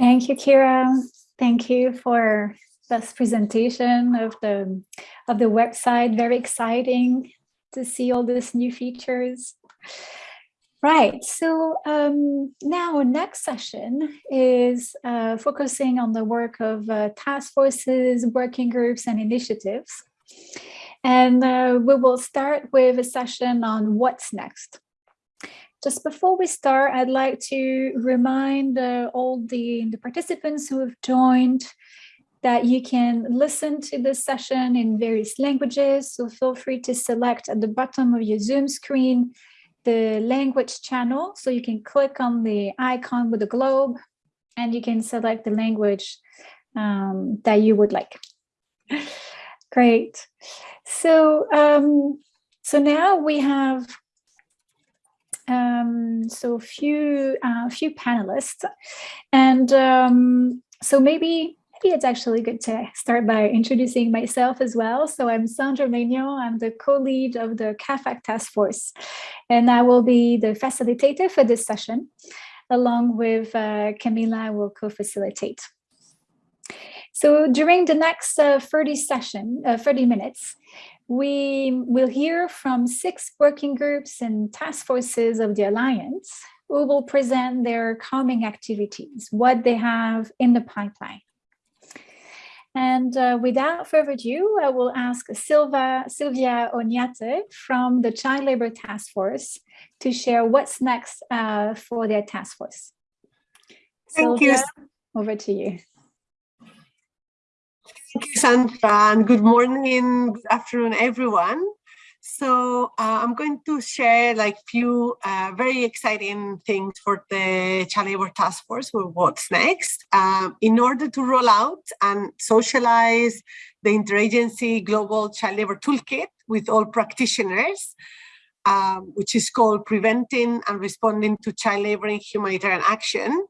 Thank you, Kira. Thank you for this presentation of the of the website. Very exciting to see all these new features. Right, so um, now next session is uh, focusing on the work of uh, task forces, working groups and initiatives. And uh, we will start with a session on what's next. Just before we start, I'd like to remind uh, all the, the participants who have joined that you can listen to this session in various languages. So feel free to select at the bottom of your Zoom screen the language channel. So you can click on the icon with the globe and you can select the language um, that you would like. Great. So, um, so now we have um, so a few uh, few panelists, and um, so maybe maybe it's actually good to start by introducing myself as well. So I'm Sandra Megno, I'm the co-lead of the CAAFAG task force, and I will be the facilitator for this session, along with uh, Camila will co-facilitate. So during the next uh, 30 session, uh, 30 minutes, we will hear from six working groups and task forces of the Alliance who will present their coming activities, what they have in the pipeline. And uh, without further ado, I will ask Silva, Sylvia Onyate from the Child Labour Task Force to share what's next uh, for their task force. Thank Sylvia, you. Over to you. Thank you, Sandra, and good morning, good afternoon, everyone. So uh, I'm going to share like few uh, very exciting things for the Child Labor Task Force with what's next. Um, in order to roll out and socialize the interagency global child labor toolkit with all practitioners, um, which is called Preventing and Responding to Child Labor in Humanitarian Action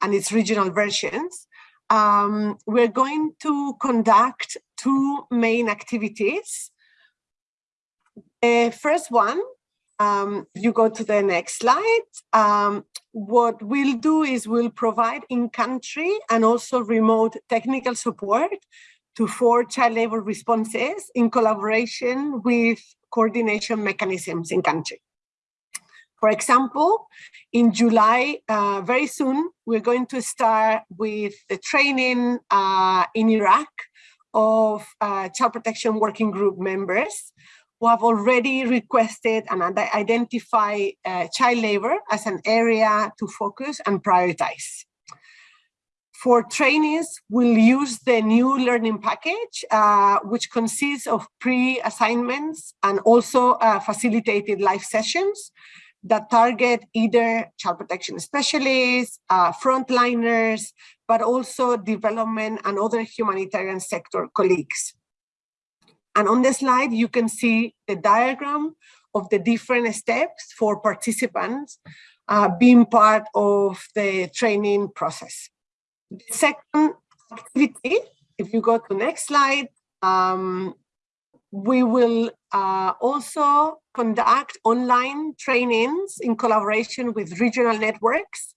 and its regional versions. Um, we're going to conduct two main activities the first one, um, you go to the next slide. Um, what we'll do is we'll provide in-country and also remote technical support to four child labor responses in collaboration with coordination mechanisms in country. For example, in July, uh, very soon, we're going to start with the training uh, in Iraq of uh, child protection working group members who have already requested and identify uh, child labor as an area to focus and prioritize. For trainees, we'll use the new learning package, uh, which consists of pre-assignments and also uh, facilitated live sessions that target either child protection specialists, uh, frontliners, but also development and other humanitarian sector colleagues. And on the slide, you can see the diagram of the different steps for participants uh, being part of the training process. The second activity, if you go to next slide, um, we will uh, also conduct online trainings in collaboration with regional networks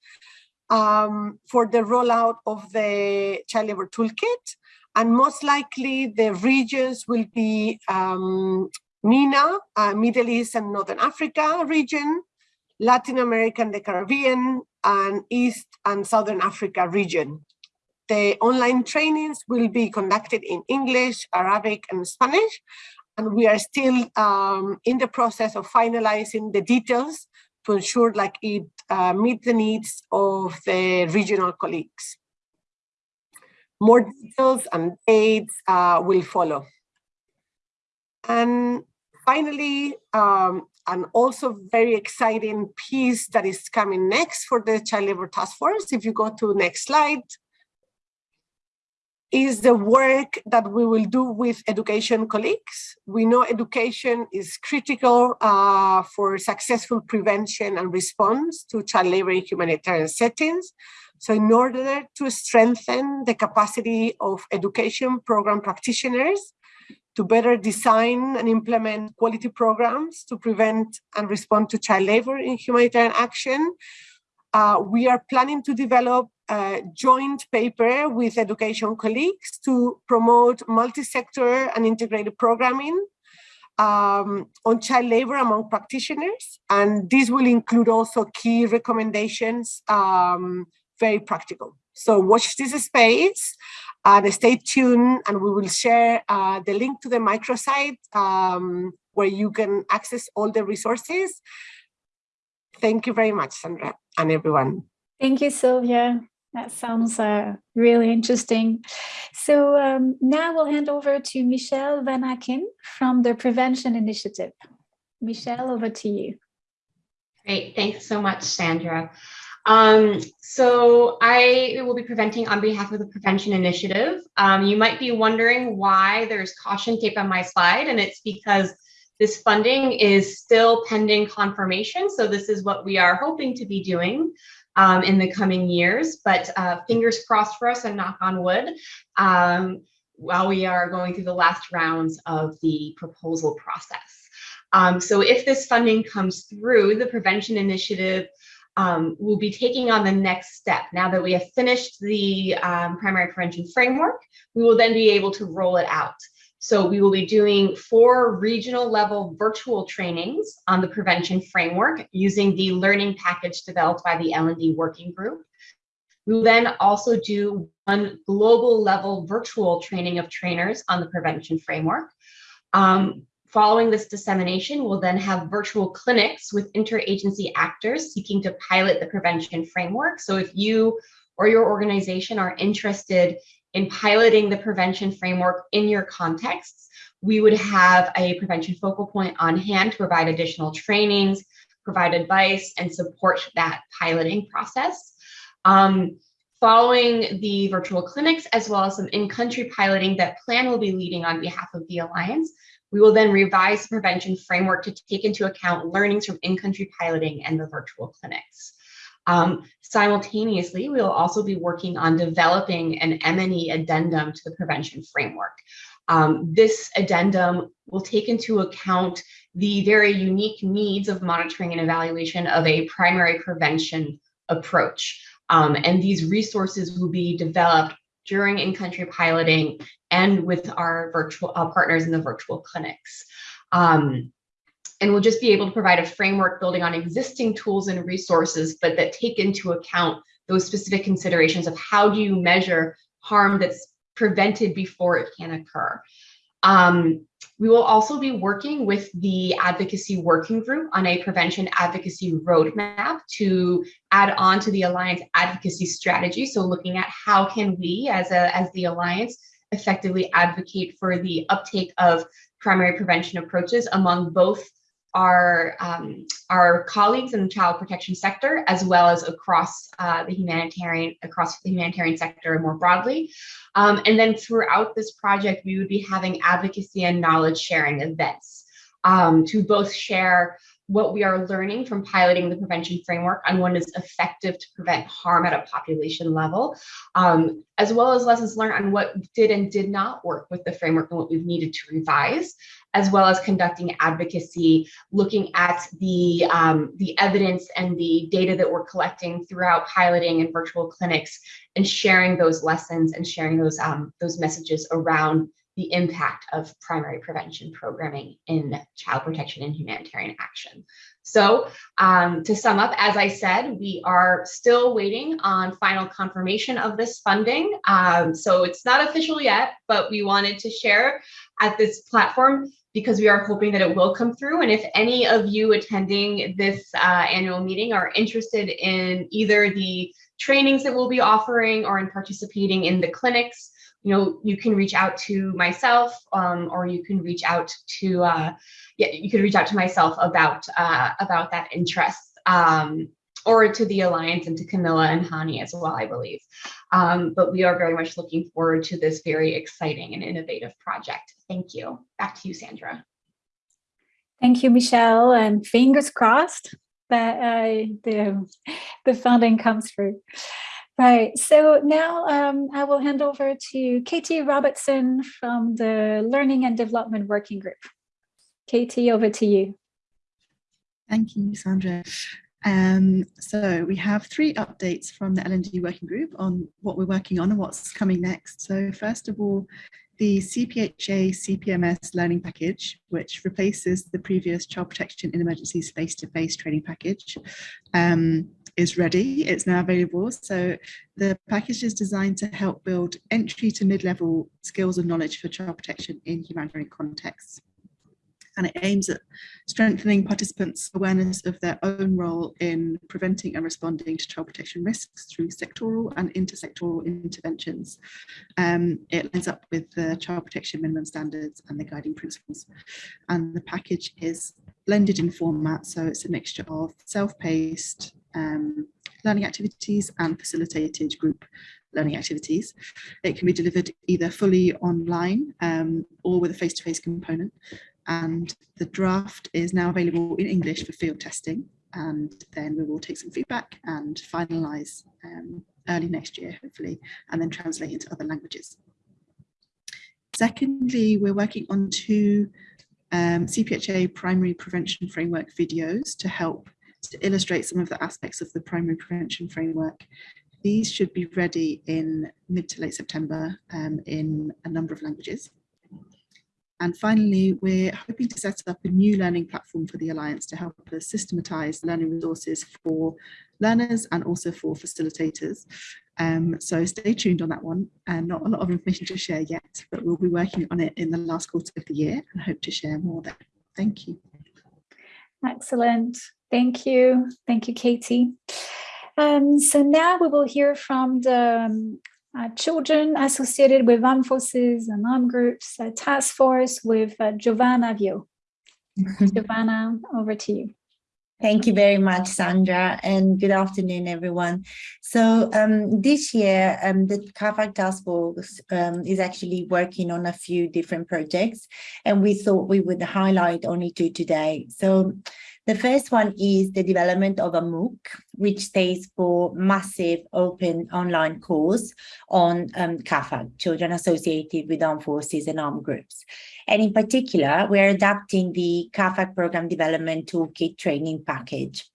um, for the rollout of the Child Labor Toolkit and most likely the regions will be um, MENA, uh, Middle East and Northern Africa region, Latin America and the Caribbean, and East and Southern Africa region. The online trainings will be conducted in English, Arabic, and Spanish, we are still um, in the process of finalizing the details to ensure like it uh, meet the needs of the regional colleagues. More details and dates uh, will follow. And finally, um, and also very exciting piece that is coming next for the Child Labor Task Force, if you go to next slide, is the work that we will do with education colleagues. We know education is critical uh, for successful prevention and response to child labor in humanitarian settings. So in order to strengthen the capacity of education program practitioners to better design and implement quality programs to prevent and respond to child labor in humanitarian action, uh, we are planning to develop a joint paper with education colleagues to promote multi-sector and integrated programming um, on child labor among practitioners. And this will include also key recommendations, um, very practical. So watch this space and stay tuned and we will share uh, the link to the microsite um, where you can access all the resources. Thank you very much, Sandra and everyone. Thank you, Sylvia. That sounds uh, really interesting. So um, now we'll hand over to Michelle Van Aken from the Prevention Initiative. Michelle, over to you. Great, thanks so much, Sandra. Um, so I will be presenting on behalf of the Prevention Initiative. Um, you might be wondering why there's caution tape on my slide, and it's because this funding is still pending confirmation. So this is what we are hoping to be doing um, in the coming years, but uh, fingers crossed for us and knock on wood um, while we are going through the last rounds of the proposal process. Um, so if this funding comes through, the Prevention Initiative um, will be taking on the next step. Now that we have finished the um, primary prevention framework, we will then be able to roll it out. So we will be doing four regional level virtual trainings on the prevention framework using the learning package developed by the L&D working group. We will then also do one global level virtual training of trainers on the prevention framework. Um, following this dissemination, we'll then have virtual clinics with interagency actors seeking to pilot the prevention framework. So if you or your organization are interested in piloting the prevention framework in your contexts, we would have a prevention focal point on hand to provide additional trainings, provide advice, and support that piloting process. Um, following the virtual clinics, as well as some in-country piloting that PLAN will be leading on behalf of the Alliance, we will then revise the prevention framework to take into account learnings from in-country piloting and the virtual clinics. Um, simultaneously, we will also be working on developing an M&E addendum to the prevention framework. Um, this addendum will take into account the very unique needs of monitoring and evaluation of a primary prevention approach. Um, and these resources will be developed during in-country piloting and with our virtual uh, partners in the virtual clinics. Um, and we'll just be able to provide a framework building on existing tools and resources, but that take into account those specific considerations of how do you measure harm that's prevented before it can occur. Um, we will also be working with the advocacy working group on a prevention advocacy roadmap to add on to the Alliance advocacy strategy. So looking at how can we as, a, as the Alliance effectively advocate for the uptake of primary prevention approaches among both our um, our colleagues in the child protection sector, as well as across uh, the humanitarian across the humanitarian sector more broadly. Um, and then throughout this project, we would be having advocacy and knowledge sharing events um, to both share what we are learning from piloting the prevention framework on what is effective to prevent harm at a population level, um, as well as lessons learned on what did and did not work with the framework and what we've needed to revise, as well as conducting advocacy, looking at the, um, the evidence and the data that we're collecting throughout piloting and virtual clinics and sharing those lessons and sharing those, um, those messages around the impact of primary prevention programming in child protection and humanitarian action. So um, to sum up, as I said, we are still waiting on final confirmation of this funding. Um, so it's not official yet, but we wanted to share at this platform because we are hoping that it will come through. And if any of you attending this uh, annual meeting are interested in either the trainings that we'll be offering or in participating in the clinics, you know, you can reach out to myself um, or you can reach out to, uh, yeah, you could reach out to myself about, uh, about that interest um, or to the Alliance and to Camilla and Hani as well, I believe. Um, but we are very much looking forward to this very exciting and innovative project. Thank you. Back to you, Sandra. Thank you, Michelle, and fingers crossed that uh, the, the funding comes through. Right, so now um, I will hand over to Katie Robertson from the Learning and Development Working Group. Katie, over to you. Thank you, Sandra. Um, so we have three updates from the L&D working group on what we're working on and what's coming next. So first of all, the CPHA CPMS learning package, which replaces the previous child protection in emergencies face-to-face -face training package, um, is ready. It's now available. So the package is designed to help build entry to mid-level skills and knowledge for child protection in humanitarian contexts and it aims at strengthening participants' awareness of their own role in preventing and responding to child protection risks through sectoral and intersectoral interventions. Um, it lines up with the child protection minimum standards and the guiding principles. And the package is blended in format, so it's a mixture of self-paced um, learning activities and facilitated group learning activities. It can be delivered either fully online um, or with a face-to-face -face component and the draft is now available in English for field testing and then we will take some feedback and finalize um, early next year hopefully and then translate into other languages. Secondly, we're working on two um, CPHA primary prevention framework videos to help to illustrate some of the aspects of the primary prevention framework. These should be ready in mid to late September um, in a number of languages. And finally, we're hoping to set up a new learning platform for the Alliance to help us systematise learning resources for learners and also for facilitators. Um, so stay tuned on that one. And not a lot of information to share yet, but we'll be working on it in the last quarter of the year and hope to share more there. Thank you. Excellent. Thank you. Thank you, Katie. Um, so now we will hear from the um, uh, children associated with armed forces and armed groups uh, task force with uh, Giovanna Vio. Giovanna, over to you. Thank you very much, Sandra, and good afternoon, everyone. So um, this year, um, the CAAFAG Task Force um, is actually working on a few different projects, and we thought we would highlight only two today. So the first one is the development of a MOOC, which stands for Massive Open Online Course on um, CAAFAG, Children Associated with Armed Forces and Armed Groups. And in particular, we're adapting the CAAFAG Program Development Toolkit Training Package.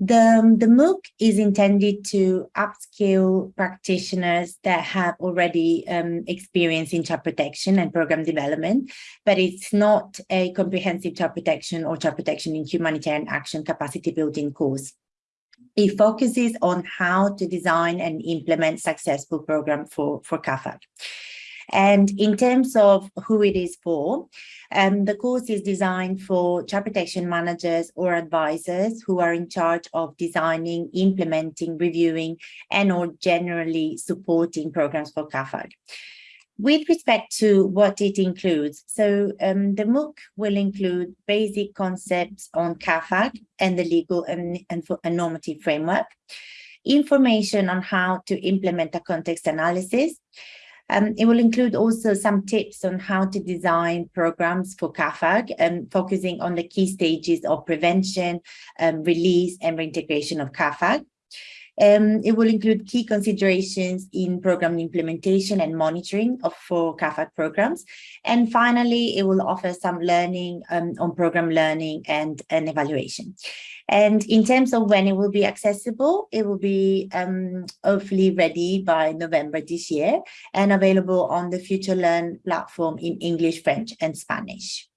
The, the MOOC is intended to upskill practitioners that have already um, experience in child protection and program development, but it's not a comprehensive child protection or child protection in humanitarian action capacity building course. It focuses on how to design and implement successful program for, for CAAFAG. And in terms of who it is for, um, the course is designed for child protection managers or advisors who are in charge of designing, implementing, reviewing, and or generally supporting programs for CAAFAG. With respect to what it includes, so um, the MOOC will include basic concepts on CAAFAG and the legal and, and, and normative framework, information on how to implement a context analysis, um, it will include also some tips on how to design programs for CAAFAG and um, focusing on the key stages of prevention, um, release and reintegration of CAAFAG. Um, it will include key considerations in program implementation and monitoring of for CAAFAG programs. And finally, it will offer some learning um, on program learning and, and evaluation. And in terms of when it will be accessible, it will be um, hopefully ready by November this year and available on the FutureLearn platform in English, French, and Spanish.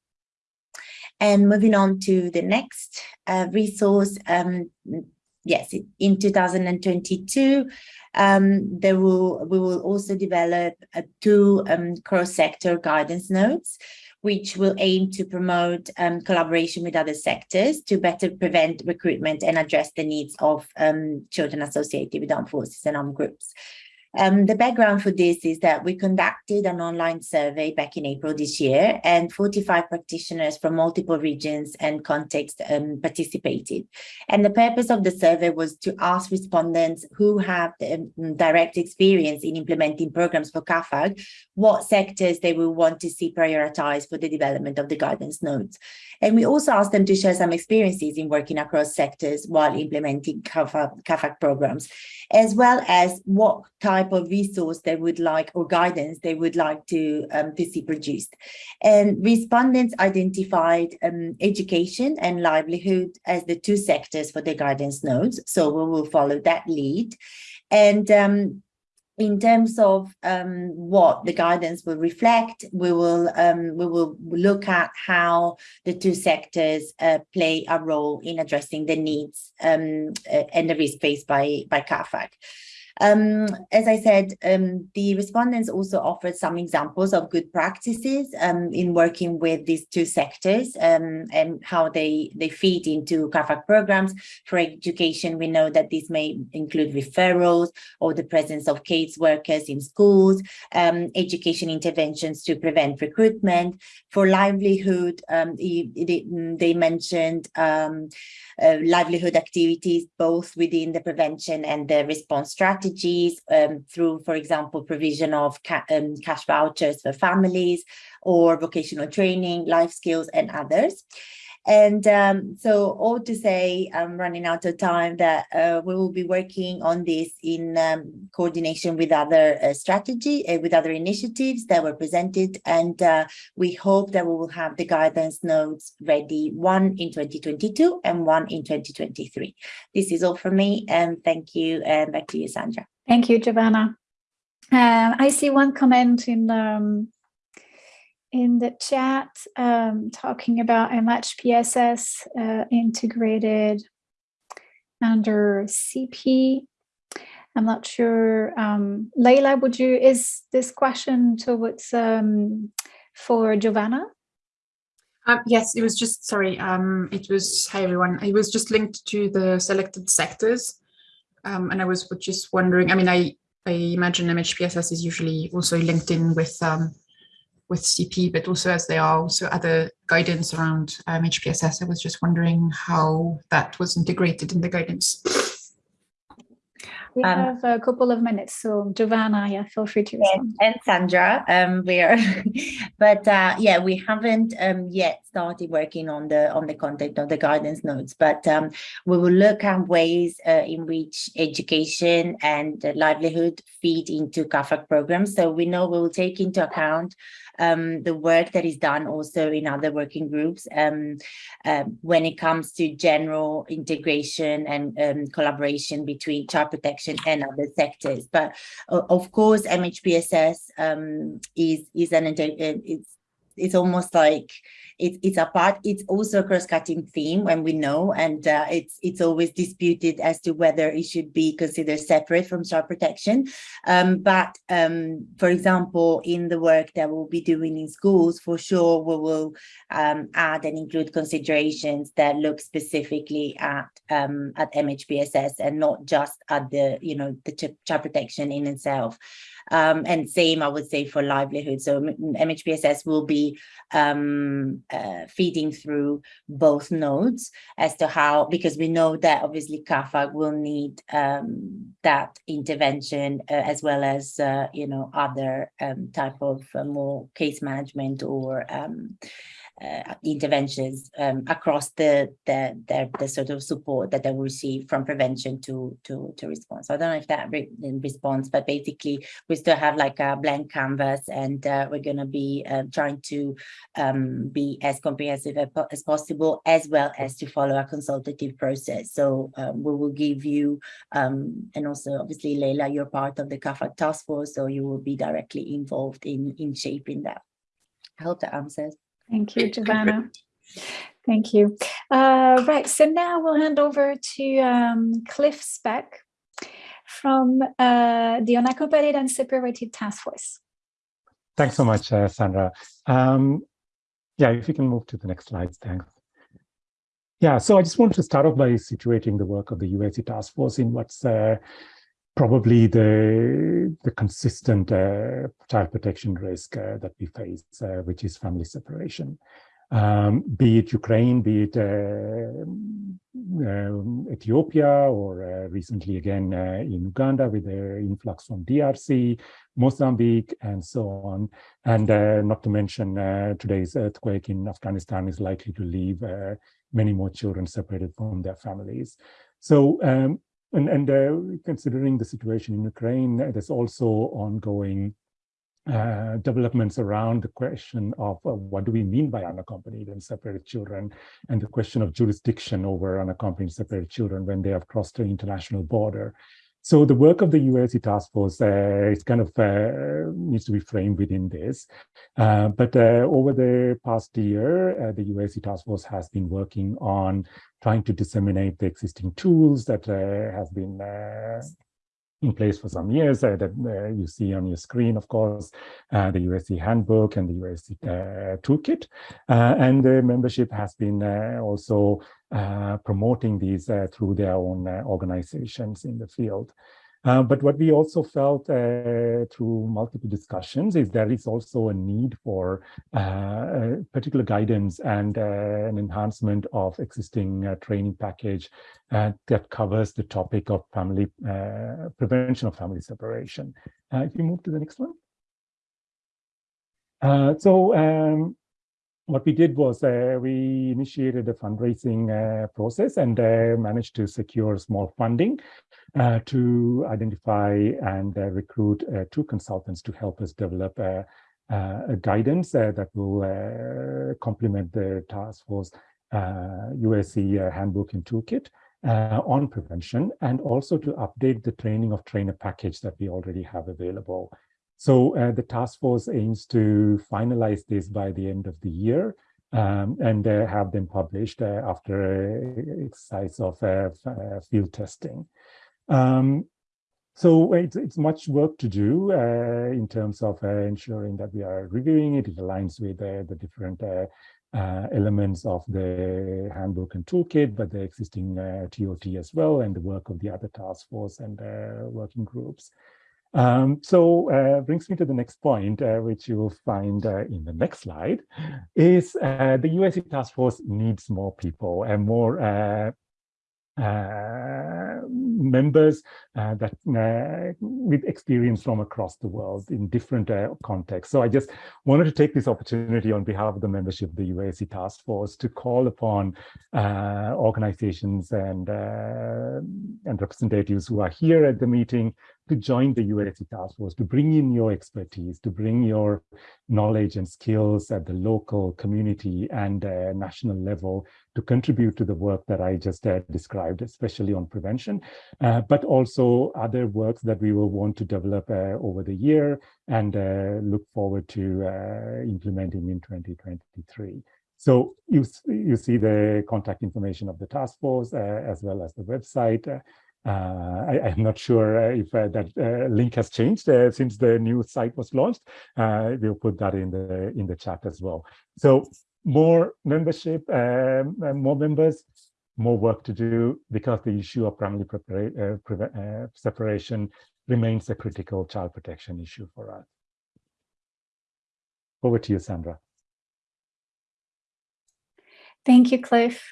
And moving on to the next uh, resource, um, yes, in 2022, um, there will we will also develop uh, two um, cross-sector guidance notes, which will aim to promote um, collaboration with other sectors to better prevent recruitment and address the needs of um, children associated with armed forces and armed groups. Um, the background for this is that we conducted an online survey back in April this year and 45 practitioners from multiple regions and contexts um, participated. And the purpose of the survey was to ask respondents who have um, direct experience in implementing programs for CAAFAG, what sectors they will want to see prioritized for the development of the guidance notes. And we also asked them to share some experiences in working across sectors while implementing CAAFAG, CAAFAG programs, as well as what type type of resource they would like or guidance they would like to, um, to see produced. And respondents identified um, education and livelihood as the two sectors for the guidance nodes. So we will follow that lead. And um, in terms of um, what the guidance will reflect, we will um, we will look at how the two sectors uh, play a role in addressing the needs um, and the risk faced by by CAAFAG. Um, as I said, um, the respondents also offered some examples of good practices um, in working with these two sectors um, and how they, they feed into CAAFAG programs. For education, we know that this may include referrals or the presence of case workers in schools, um, education interventions to prevent recruitment. For livelihood, um, they, they mentioned uh, livelihood activities both within the prevention and the response strategy strategies um, through, for example, provision of ca um, cash vouchers for families or vocational training, life skills and others. And um, so all to say, I'm running out of time that uh, we will be working on this in um, coordination with other uh, strategy, uh, with other initiatives that were presented. And uh, we hope that we will have the guidance notes ready, one in 2022 and one in 2023. This is all from me. And thank you. And back to you, Sandra. Thank you, Giovanna. Uh, I see one comment in um, in the chat um, talking about MHPSS uh, integrated under CP. I'm not sure. Um, Leila, would you, is this question towards um, for Giovanna? Um, yes, it was just, sorry, um, it was, hi everyone, it was just linked to the selected sectors. Um, and I was just wondering, I mean, I, I imagine MHPSS is usually also linked in with um, with CP, but also as there are also other guidance around um, HPSS, I was just wondering how that was integrated in the guidance. We um, have a couple of minutes, so Giovanna, yeah, feel free to respond. And, Sandra, um, we are, but uh, yeah, we haven't um, yet started working on the on the content of the guidance notes, but um, we will look at ways uh, in which education and livelihood feed into CAAFAG programs. So we know we will take into account um, the work that is done also in other working groups um, um, when it comes to general integration and um, collaboration between child protection and other sectors. But uh, of course, MHPSS um, is is an it's it's almost like it, it's a part it's also a cross-cutting theme when we know and uh, it's it's always disputed as to whether it should be considered separate from child protection. Um, but um, for example in the work that we'll be doing in schools for sure we will um, add and include considerations that look specifically at um, at MHPSS and not just at the you know the child protection in itself um, and same, I would say, for livelihood. So MHPSS will be um, uh, feeding through both nodes as to how, because we know that obviously CAAFAG will need um, that intervention uh, as well as, uh, you know, other um, type of uh, more case management or um, uh, interventions um, across the, the, the the sort of support that they will receive from prevention to to to response. So I don't know if that re response, but basically we still have like a blank canvas, and uh, we're going to be uh, trying to um, be as comprehensive as possible, as well as to follow a consultative process. So um, we will give you, um, and also obviously Leila, you're part of the CAAFAG task force, so you will be directly involved in in shaping that. I hope that answers. Thank you, Giovanna. Thank you. Uh, right, so now we'll hand over to um, Cliff Speck from uh, the Unaccompanied and Separated Task Force. Thanks so much, uh, Sandra. Um, yeah, if you can move to the next slide, thanks. Yeah, so I just want to start off by situating the work of the UAC task force in what's uh, probably the the consistent uh, child protection risk uh, that we face, uh, which is family separation. Um, be it Ukraine, be it uh, um, Ethiopia, or uh, recently again uh, in Uganda with the influx from DRC, Mozambique, and so on. And not to mention today's earthquake in Afghanistan is likely to leave many more children separated from their families. So um, and, and uh, considering the situation in Ukraine, there's also ongoing uh, developments around the question of uh, what do we mean by unaccompanied and separated children and the question of jurisdiction over unaccompanied separated children when they have crossed the international border. So the work of the UAC task force uh, is kind of uh, needs to be framed within this. Uh, but uh, over the past year, uh, the UAC task force has been working on trying to disseminate the existing tools that uh, have been in place for some years uh, that uh, you see on your screen, of course, uh, the USC handbook and the UAC toolkit. and the membership has been also promoting these through their own organizations in the field. Uh, but what we also felt uh, through multiple discussions is there is also a need for uh, particular guidance and uh, an enhancement of existing uh, training package that covers the topic of family prevention of family separation. if you move to the next one. so um, what we did was uh, we initiated a fundraising uh, process and uh, managed to secure small funding uh, to identify and uh, recruit uh, two consultants to help us develop a, guidance that will complement the task force UAC handbook and toolkit on prevention and also to update the training of trainer package that we already have available. So uh, the task force aims to finalize this by the end of the year um, and uh, have them published uh, after an exercise of uh, uh, field testing. Um, so it's, it's much work to do uh, in terms of ensuring that we are reviewing it. It aligns with the different elements of the handbook and toolkit, but the existing TOT as well, and the work of the other task force and working groups. Um, so uh, brings me to the next point, uh, which you will find uh, in the next slide, is uh, the UAC task force needs more people and more uh, uh, members that with experience from across the world in different contexts. So I just wanted to take this opportunity on behalf of the membership of the UAC Task Force to call upon organizations and and representatives who are here at the meeting to join the UAC task force, to bring in your expertise, to bring your knowledge and skills at the local community and uh, national level to contribute to the work that I just uh, described, especially on prevention, uh, but also other works that we will want to develop uh, over the year and uh, look forward to uh, implementing in 2023. So you, you see the contact information of the task force as well as the website. Uh, I, am not sure uh, if uh, that uh, link has changed uh, since the new site was launched. Uh, we'll put that in the in the chat as well. So more membership, um, more members, more work to do because the issue of family separation remains a critical child protection issue for us. Over to you, Sandra. Thank you, Cliff.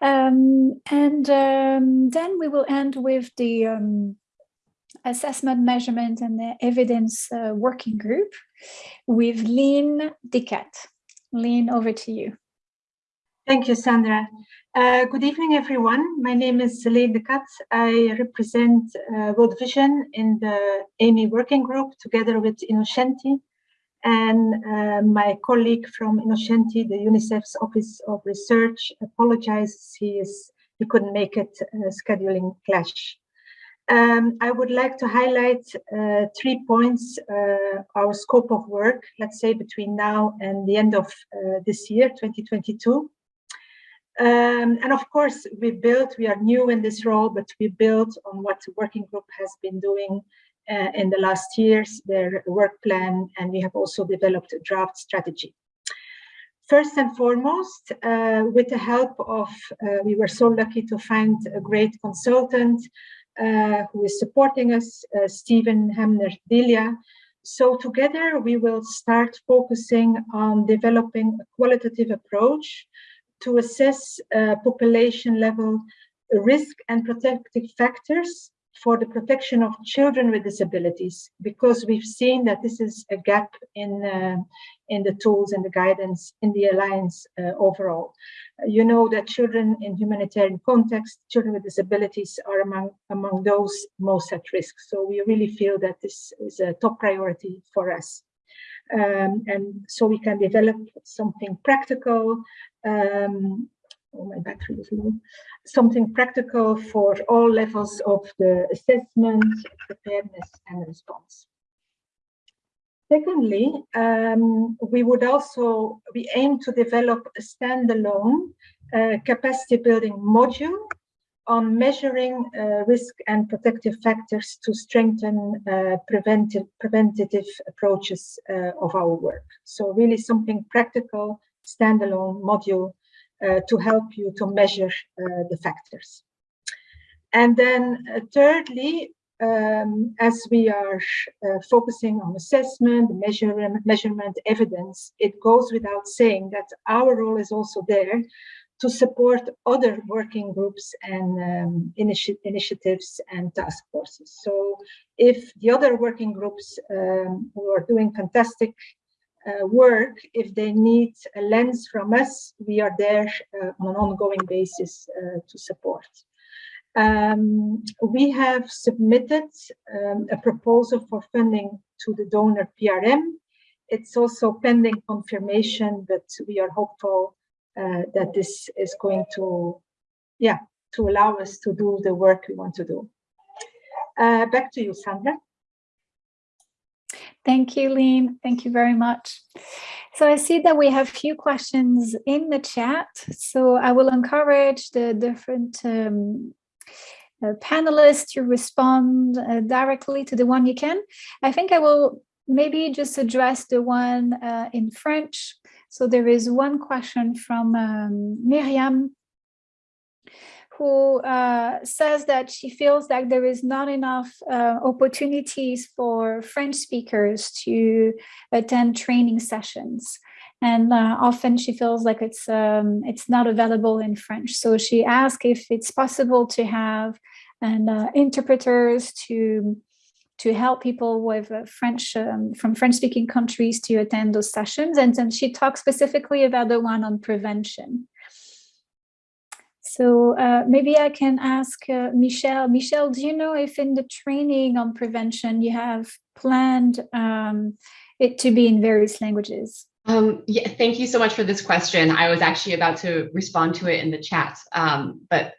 Um, and um, then we will end with the um, assessment, measurement, and the evidence uh, working group with Lynn Dickett. Lynn, over to you. Thank you, Sandra. Uh, good evening, everyone. My name is Lynn Dickett. I represent uh, World Vision in the AMI working group together with Innocenti and uh, my colleague from Innocenti, the UNICEF's Office of Research, apologizes. He is he couldn't make it, uh, scheduling clash. Um, I would like to highlight uh, three points, uh, our scope of work, let's say between now and the end of uh, this year, 2022. Um, and of course, we built, we are new in this role, but we built on what the working group has been doing uh, in the last years, their work plan, and we have also developed a draft strategy. First and foremost, uh, with the help of, uh, we were so lucky to find a great consultant uh, who is supporting us, uh, Stephen Hamner Delia. So together we will start focusing on developing a qualitative approach to assess uh, population level risk and protective factors for the protection of children with disabilities, because we've seen that this is a gap in, uh, in the tools and the guidance in the Alliance uh, overall. You know that children in humanitarian context, children with disabilities are among, among those most at risk. So we really feel that this is a top priority for us. Um, and so we can develop something practical um, oh, my battery is low, something practical for all levels of the assessment, preparedness and response. Secondly, um, we would also, we aim to develop a standalone uh, capacity building module on measuring uh, risk and protective factors to strengthen uh, preventive, preventative approaches uh, of our work. So really something practical, standalone module to help you to measure uh, the factors. And then uh, thirdly, um, as we are uh, focusing on assessment, measurement, measurement, evidence, it goes without saying that our role is also there to support other working groups and um, initi initiatives and task forces. So if the other working groups um, who are doing fantastic uh, work, if they need a lens from us, we are there uh, on an ongoing basis uh, to support. Um, we have submitted um, a proposal for funding to the donor PRM. It's also pending confirmation, but we are hopeful uh, that this is going to, yeah, to allow us to do the work we want to do. Uh, back to you, Sandra. Thank you, Lean. Thank you very much. So I see that we have few questions in the chat. So I will encourage the different um, uh, panelists to respond uh, directly to the one you can. I think I will maybe just address the one uh, in French so there is one question from um, Miriam who uh, says that she feels like there is not enough uh, opportunities for French speakers to attend training sessions. And uh, often she feels like it's um, it's not available in French. So she asked if it's possible to have uh, interpreters to to help people with uh, French um, from French-speaking countries to attend those sessions. And then she talks specifically about the one on prevention. So uh, maybe I can ask uh, Michelle. Michelle, do you know if in the training on prevention you have planned um, it to be in various languages? Um, yeah, thank you so much for this question. I was actually about to respond to it in the chat, um, but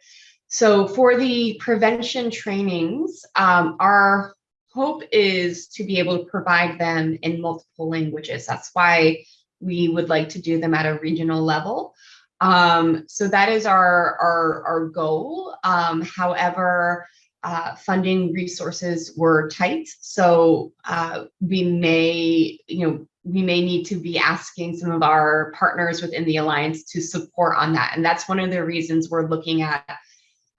so for the prevention trainings, um, our hope is to be able to provide them in multiple languages. That's why we would like to do them at a regional level. Um, so that is our, our, our goal. Um, however, uh, funding resources were tight. So uh, we may, you know, we may need to be asking some of our partners within the Alliance to support on that. And that's one of the reasons we're looking at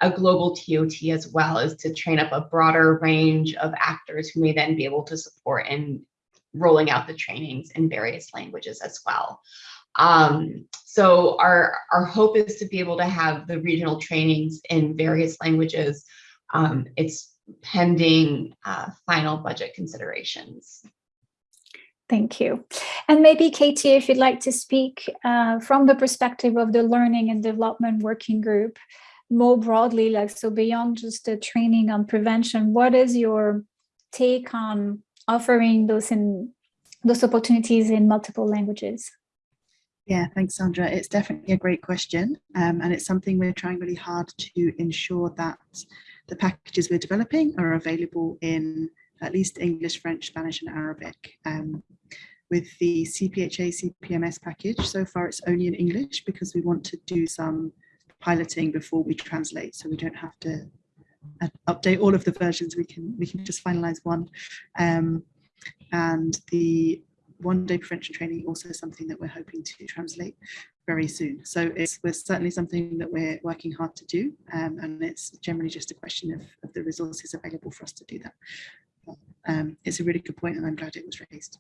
a global TOT as well is to train up a broader range of actors who may then be able to support in rolling out the trainings in various languages as well. Um, so our, our hope is to be able to have the regional trainings in various languages. Um, it's pending uh, final budget considerations. Thank you. And maybe Katie, if you'd like to speak uh, from the perspective of the Learning and Development Working Group, more broadly, like so beyond just the training on prevention, what is your take on offering those in those opportunities in multiple languages? Yeah, thanks, Sandra. It's definitely a great question. Um, and it's something we're trying really hard to ensure that the packages we're developing are available in at least English, French, Spanish, and Arabic. Um, with the CPHA CPMS package, so far it's only in English because we want to do some piloting before we translate so we don't have to update all of the versions we can we can just finalize one um, and the one day prevention training also something that we're hoping to translate very soon so it's certainly something that we're working hard to do um, and it's generally just a question of, of, the resources available for us to do that um, it's a really good point and I'm glad it was raised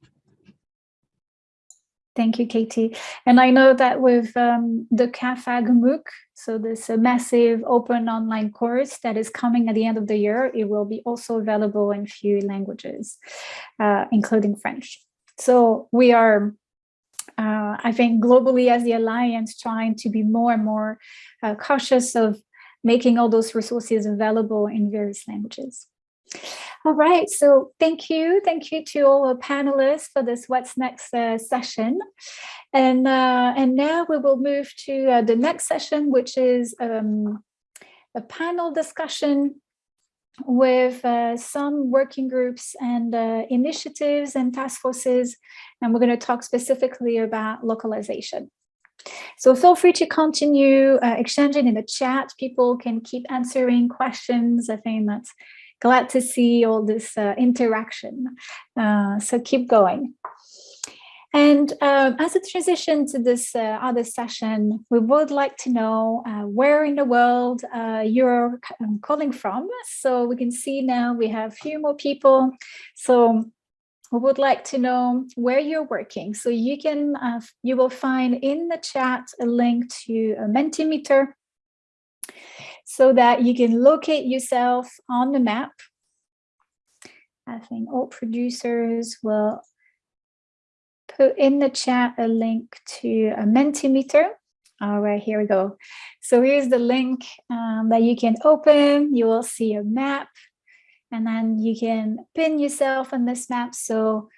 Thank you, Katie. And I know that with um, the CAAFAG MOOC, so this uh, massive open online course that is coming at the end of the year, it will be also available in few languages, uh, including French. So we are uh, I think globally as the Alliance trying to be more and more uh, cautious of making all those resources available in various languages. All right, so thank you. Thank you to all our panelists for this What's Next uh, session. And, uh, and now we will move to uh, the next session, which is um, a panel discussion with uh, some working groups and uh, initiatives and task forces, and we're going to talk specifically about localization. So feel free to continue uh, exchanging in the chat. People can keep answering questions. I think that's glad to see all this uh, interaction. Uh, so keep going. And uh, as a transition to this uh, other session, we would like to know uh, where in the world uh, you're um, calling from. So we can see now we have a few more people. So we would like to know where you're working. So you can, uh, you will find in the chat a link to a Mentimeter so that you can locate yourself on the map. I think all producers will put in the chat a link to a Mentimeter. All right, here we go. So here's the link um, that you can open. You will see a map and then you can pin yourself on this map so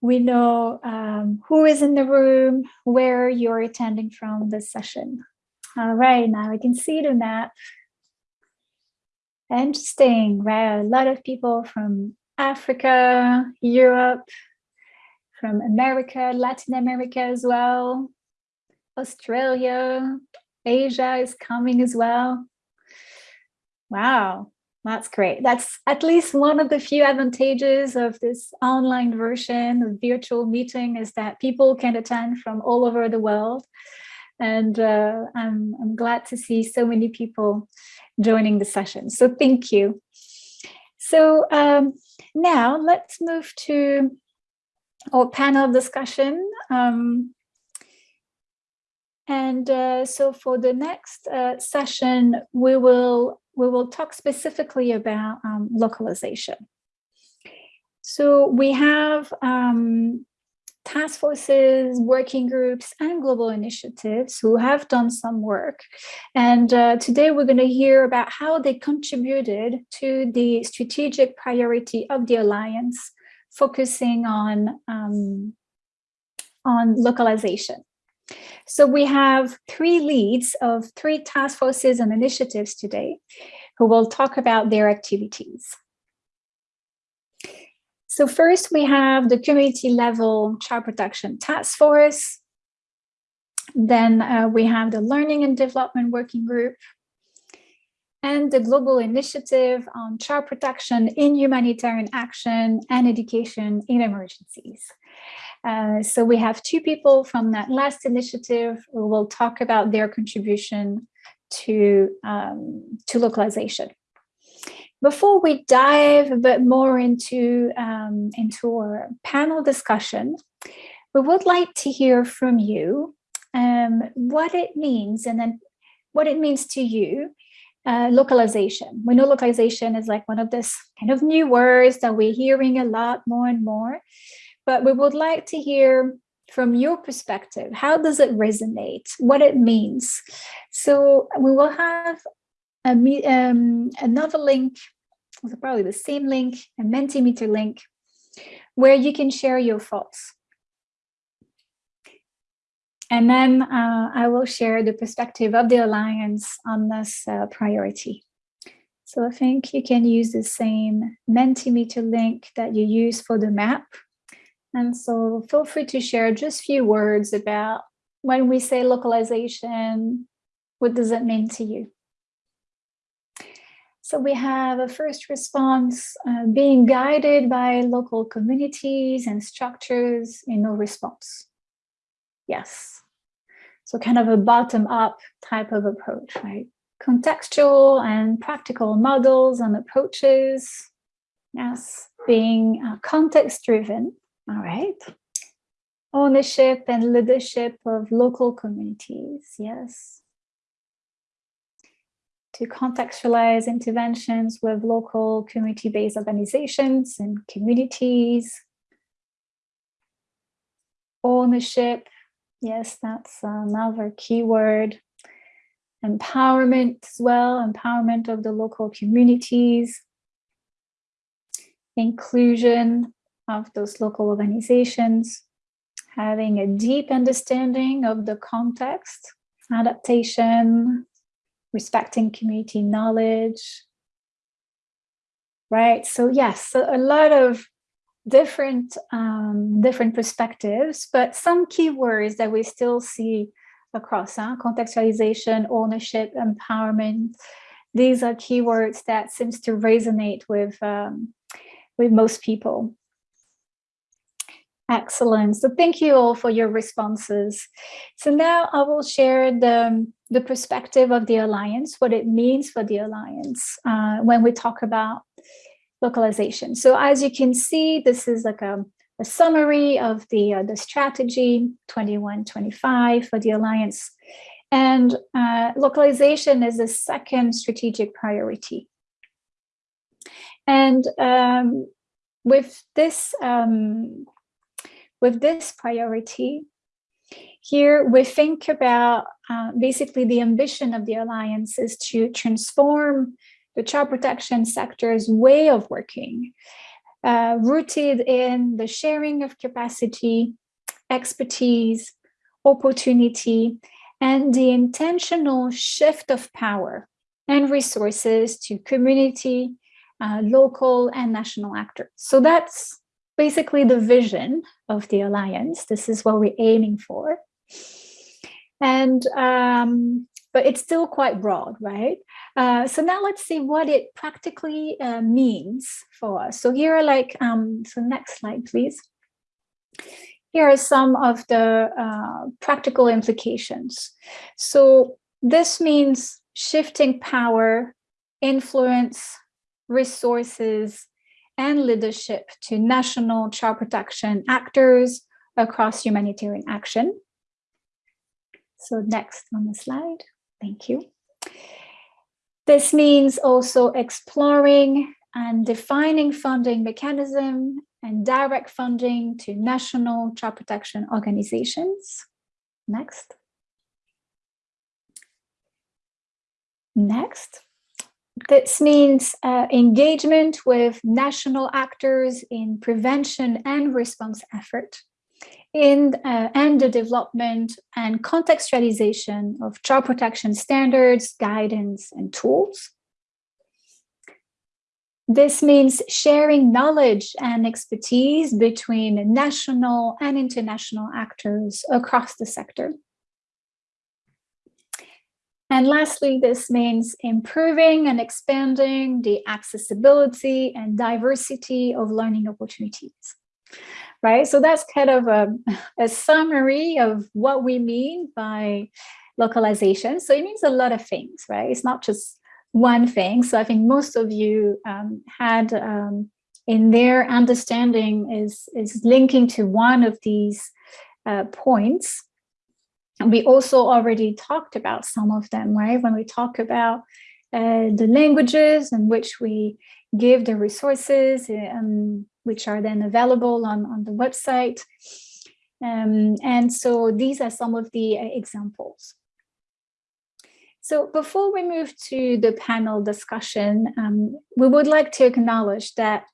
we know um, who is in the room, where you're attending from this session. All right, now I can see the map. Interesting, right? A lot of people from Africa, Europe, from America, Latin America as well. Australia, Asia is coming as well. Wow, that's great. That's at least one of the few advantages of this online version of virtual meeting is that people can attend from all over the world. And uh, I'm, I'm glad to see so many people joining the session. So thank you. So um, now let's move to or panel discussion. Um, and uh, so for the next uh, session, we will we will talk specifically about um, localization. So we have um, task forces, working groups, and global initiatives who have done some work. And uh, today we're going to hear about how they contributed to the strategic priority of the Alliance focusing on, um, on localization. So we have three leads of three task forces and initiatives today who will talk about their activities. So first we have the community level child protection task force. Then uh, we have the learning and development working group and the global initiative on child protection in humanitarian action and education in emergencies. Uh, so we have two people from that last initiative who will talk about their contribution to, um, to localization. Before we dive a bit more into, um, into our panel discussion, we would like to hear from you um, what it means and then what it means to you uh, localization. We know localization is like one of this kind of new words that we're hearing a lot more and more, but we would like to hear from your perspective, how does it resonate, what it means. So we will have a, um, another link, probably the same link, a Mentimeter link, where you can share your thoughts. And then uh, I will share the perspective of the Alliance on this uh, priority. So I think you can use the same Mentimeter link that you use for the map. And so feel free to share just a few words about when we say localization, what does it mean to you? So we have a first response uh, being guided by local communities and structures in no response. Yes. So kind of a bottom up type of approach, right? Contextual and practical models and approaches. Yes, being uh, context driven. All right. ownership and leadership of local communities, yes. To contextualize interventions with local community-based organizations and communities. Ownership, yes, that's uh, another keyword. Empowerment as well, empowerment of the local communities. Inclusion of those local organizations having a deep understanding of the context, adaptation, respecting community knowledge. Right, so yes, a lot of different um, different perspectives, but some keywords that we still see across huh? contextualization, ownership, empowerment. These are keywords that seems to resonate with um, with most people. Excellent. So thank you all for your responses. So now I will share the, the perspective of the Alliance, what it means for the Alliance uh, when we talk about localization. So as you can see, this is like a, a summary of the, uh, the strategy 21-25 for the Alliance. And uh, localization is the second strategic priority. And um, with this um, with this priority, here we think about uh, basically the ambition of the Alliance is to transform the child protection sector's way of working, uh, rooted in the sharing of capacity, expertise, opportunity, and the intentional shift of power and resources to community, uh, local and national actors. So that's basically the vision of the alliance. This is what we're aiming for. And um, but it's still quite broad, right? Uh, so now let's see what it practically uh, means for us. So here are like, um, so next slide, please. Here are some of the uh, practical implications. So this means shifting power, influence, resources, and leadership to national child protection actors across humanitarian action. So next on the slide, thank you. This means also exploring and defining funding mechanism and direct funding to national child protection organizations. Next. Next. This means uh, engagement with national actors in prevention and response effort in uh, and the development and contextualization of child protection standards, guidance, and tools. This means sharing knowledge and expertise between national and international actors across the sector. And lastly, this means improving and expanding the accessibility and diversity of learning opportunities, right? So that's kind of a, a summary of what we mean by localization. So it means a lot of things, right? It's not just one thing. So I think most of you um, had um, in their understanding is, is linking to one of these uh, points and we also already talked about some of them, right? When we talk about uh, the languages in which we give the resources, um, which are then available on, on the website. Um, and so these are some of the uh, examples. So before we move to the panel discussion, um, we would like to acknowledge that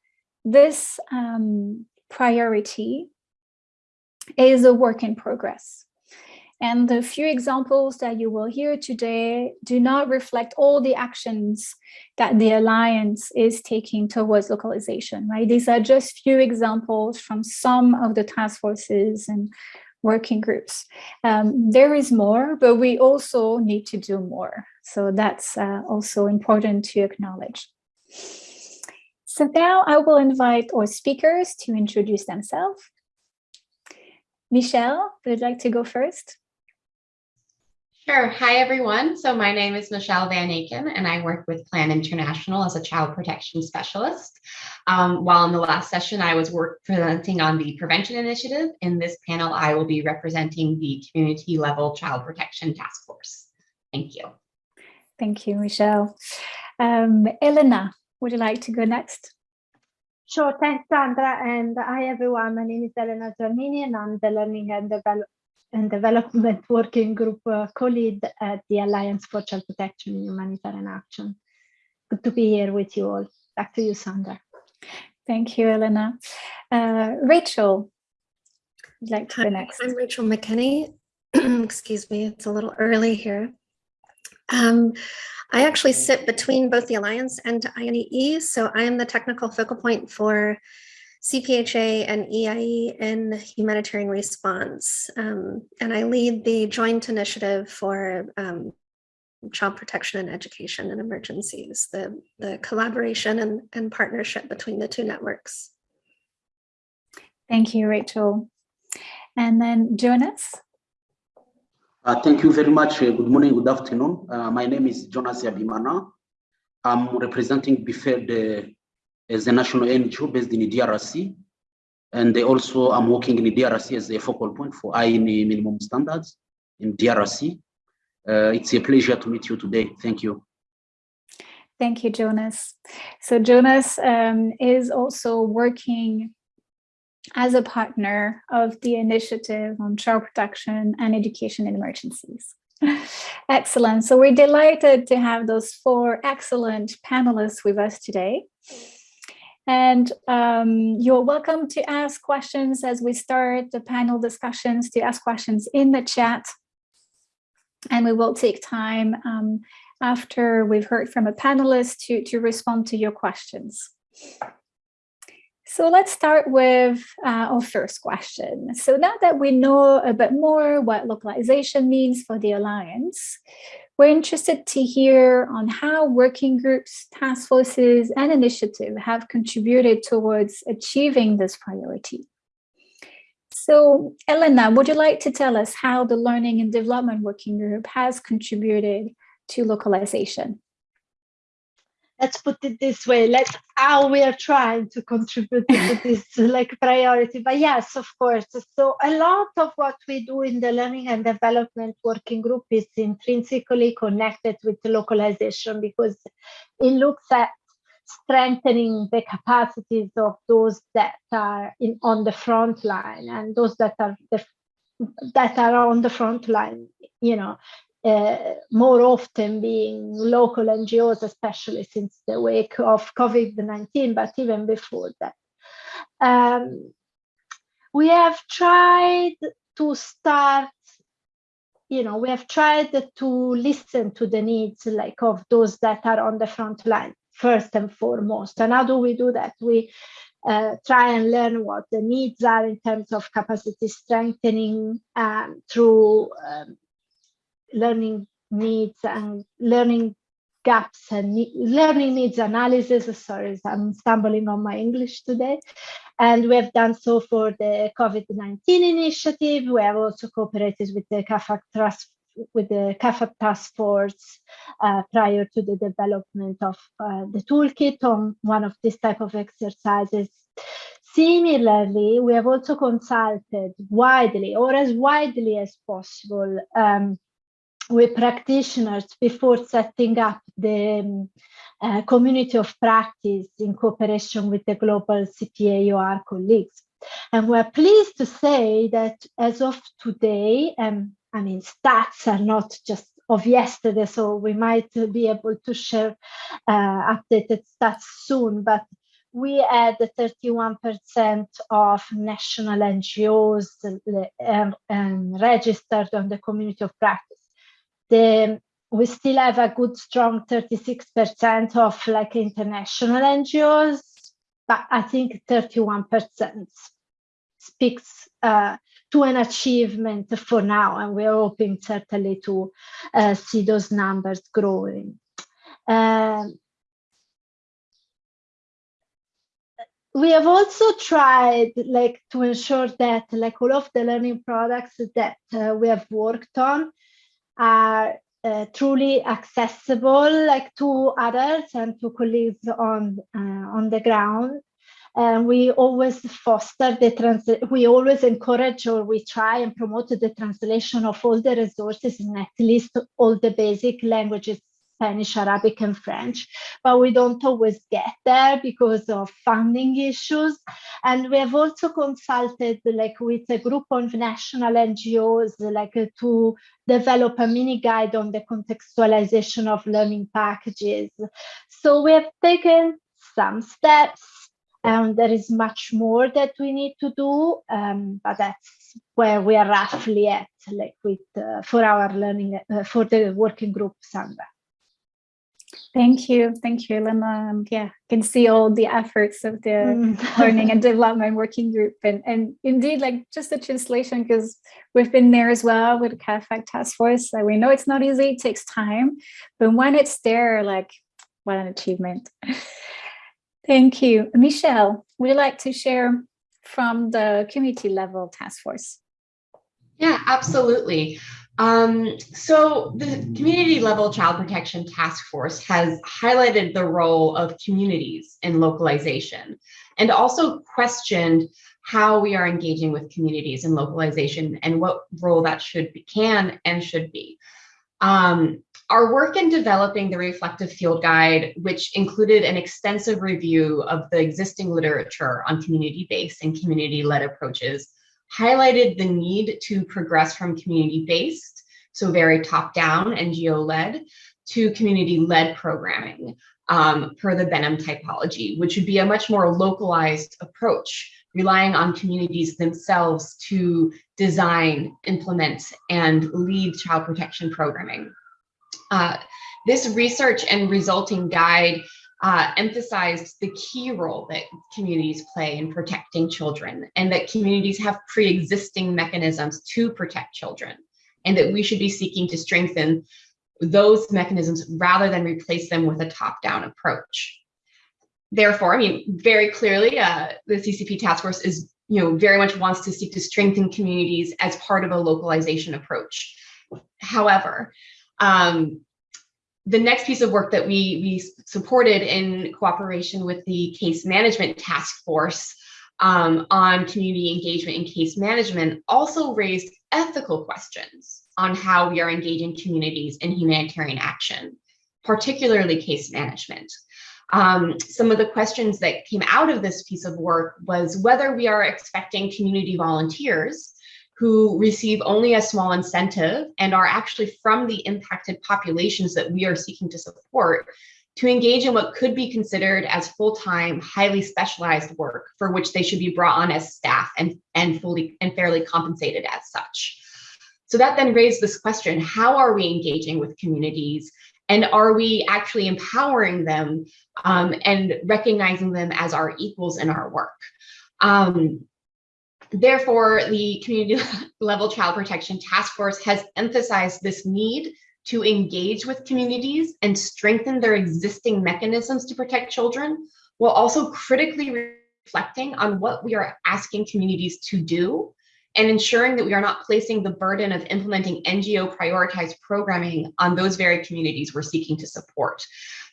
this um, priority is a work in progress. And the few examples that you will hear today do not reflect all the actions that the Alliance is taking towards localization, right? These are just few examples from some of the task forces and working groups. Um, there is more, but we also need to do more. So that's uh, also important to acknowledge. So now I will invite our speakers to introduce themselves. Michelle, would you like to go first? Sure. Hi, everyone. So my name is Michelle Van Aken, and I work with Plan International as a child protection specialist. Um, while in the last session, I was work presenting on the prevention initiative. In this panel, I will be representing the community level child protection task force. Thank you. Thank you, Michelle. Um, Elena, would you like to go next? Sure, thanks, Sandra. And hi, everyone. My name is Elena Giannini, and I'm the Learning and, Devel and Development Working Group uh, co-lead at the Alliance for Child Protection and Humanitarian Action. Good to be here with you all. Back to you, Sandra. Thank you, Elena. Uh, Rachel, would like to Hi, go next? I'm Rachel McKinney. Excuse me, it's a little early here. Um, I actually sit between both the Alliance and INEE, so I am the technical focal point for CPHA and EIE in humanitarian response. Um, and I lead the joint initiative for um, child protection and education in emergencies, the, the collaboration and, and partnership between the two networks. Thank you, Rachel. And then Jonas. Uh, thank you very much. Uh, good morning, good afternoon. Uh, my name is Jonas Yabimana. I'm representing BFED as a national NGO based in DRC. And they also I'm working in DRC as a focal point for INEE minimum standards in DRC. Uh, it's a pleasure to meet you today. Thank you. Thank you, Jonas. So Jonas um, is also working as a partner of the initiative on child protection and education in emergencies. Excellent. So we're delighted to have those four excellent panelists with us today. And um, you're welcome to ask questions as we start the panel discussions, to ask questions in the chat. And we will take time um, after we've heard from a panelist to, to respond to your questions. So let's start with uh, our first question. So now that we know a bit more what localization means for the Alliance, we're interested to hear on how working groups, task forces, and initiative have contributed towards achieving this priority. So Elena, would you like to tell us how the Learning and Development Working Group has contributed to localization? Let's put it this way let's how we are trying to contribute to this like priority. But yes of course. So a lot of what we do in the learning and development working group is intrinsically connected with localization because it looks at strengthening the capacities of those that are in on the front line and those that are the, that are on the front line you know uh, more often being local NGOs, especially since the wake of COVID-19, but even before that. Um, we have tried to start, you know, we have tried to listen to the needs like of those that are on the front line first and foremost. And how do we do that? We uh, try and learn what the needs are in terms of capacity strengthening um, through um, learning needs and learning gaps and ne learning needs analysis. Sorry, I'm stumbling on my English today. And we have done so for the COVID-19 initiative. We have also cooperated with the CAAFAG Trust with the CAAFAG task force uh, prior to the development of uh, the toolkit on one of these type of exercises. Similarly, we have also consulted widely or as widely as possible um, with practitioners before setting up the um, uh, community of practice in cooperation with the global CPAOR colleagues. And we're pleased to say that as of today, um, I mean, stats are not just of yesterday, so we might be able to share uh, updated stats soon, but we had 31% of national NGOs um, um, registered on the community of practice the we still have a good strong 36% of like international NGOs, but I think 31% speaks uh, to an achievement for now, and we're hoping certainly to uh, see those numbers growing. Um, we have also tried like to ensure that like all of the learning products that uh, we have worked on are uh, truly accessible like to adults and to colleagues on uh, on the ground. And we always foster the trans we always encourage or we try and promote the translation of all the resources in at least all the basic languages Spanish, Arabic, and French, but we don't always get there because of funding issues. And we have also consulted like with a group of national NGOs like to develop a mini guide on the contextualization of learning packages. So we have taken some steps and there is much more that we need to do, um, but that's where we are roughly at, like with uh, for our learning uh, for the working group. Thank you. Thank you, Elena. And yeah, I can see all the efforts of the mm. learning and development working group. And, and indeed, like just the translation, because we've been there as well with the CAAFAG task force. Like we know it's not easy, it takes time, but when it's there, like what an achievement. Thank you. Michelle, would you like to share from the community level task force? Yeah, absolutely. Um, so the community level child protection task force has highlighted the role of communities in localization and also questioned how we are engaging with communities in localization and what role that should be, can and should be. Um, our work in developing the reflective field guide, which included an extensive review of the existing literature on community-based and community-led approaches, highlighted the need to progress from community-based, so very top-down NGO-led, to community-led programming um, per the Benham typology, which would be a much more localized approach, relying on communities themselves to design, implement, and lead child protection programming. Uh, this research and resulting guide uh, emphasized the key role that communities play in protecting children and that communities have pre-existing mechanisms to protect children and that we should be seeking to strengthen those mechanisms rather than replace them with a top-down approach. Therefore, I mean, very clearly, uh, the CCP task force is, you know, very much wants to seek to strengthen communities as part of a localization approach. However, um, the next piece of work that we, we supported in cooperation with the case management task force um, on community engagement and case management also raised ethical questions on how we are engaging communities in humanitarian action, particularly case management. Um, some of the questions that came out of this piece of work was whether we are expecting community volunteers who receive only a small incentive and are actually from the impacted populations that we are seeking to support to engage in what could be considered as full-time, highly specialized work for which they should be brought on as staff and, and fully and fairly compensated as such. So that then raised this question, how are we engaging with communities and are we actually empowering them um, and recognizing them as our equals in our work? Um, Therefore, the community level child protection task force has emphasized this need to engage with communities and strengthen their existing mechanisms to protect children, while also critically reflecting on what we are asking communities to do and ensuring that we are not placing the burden of implementing NGO prioritized programming on those very communities we're seeking to support.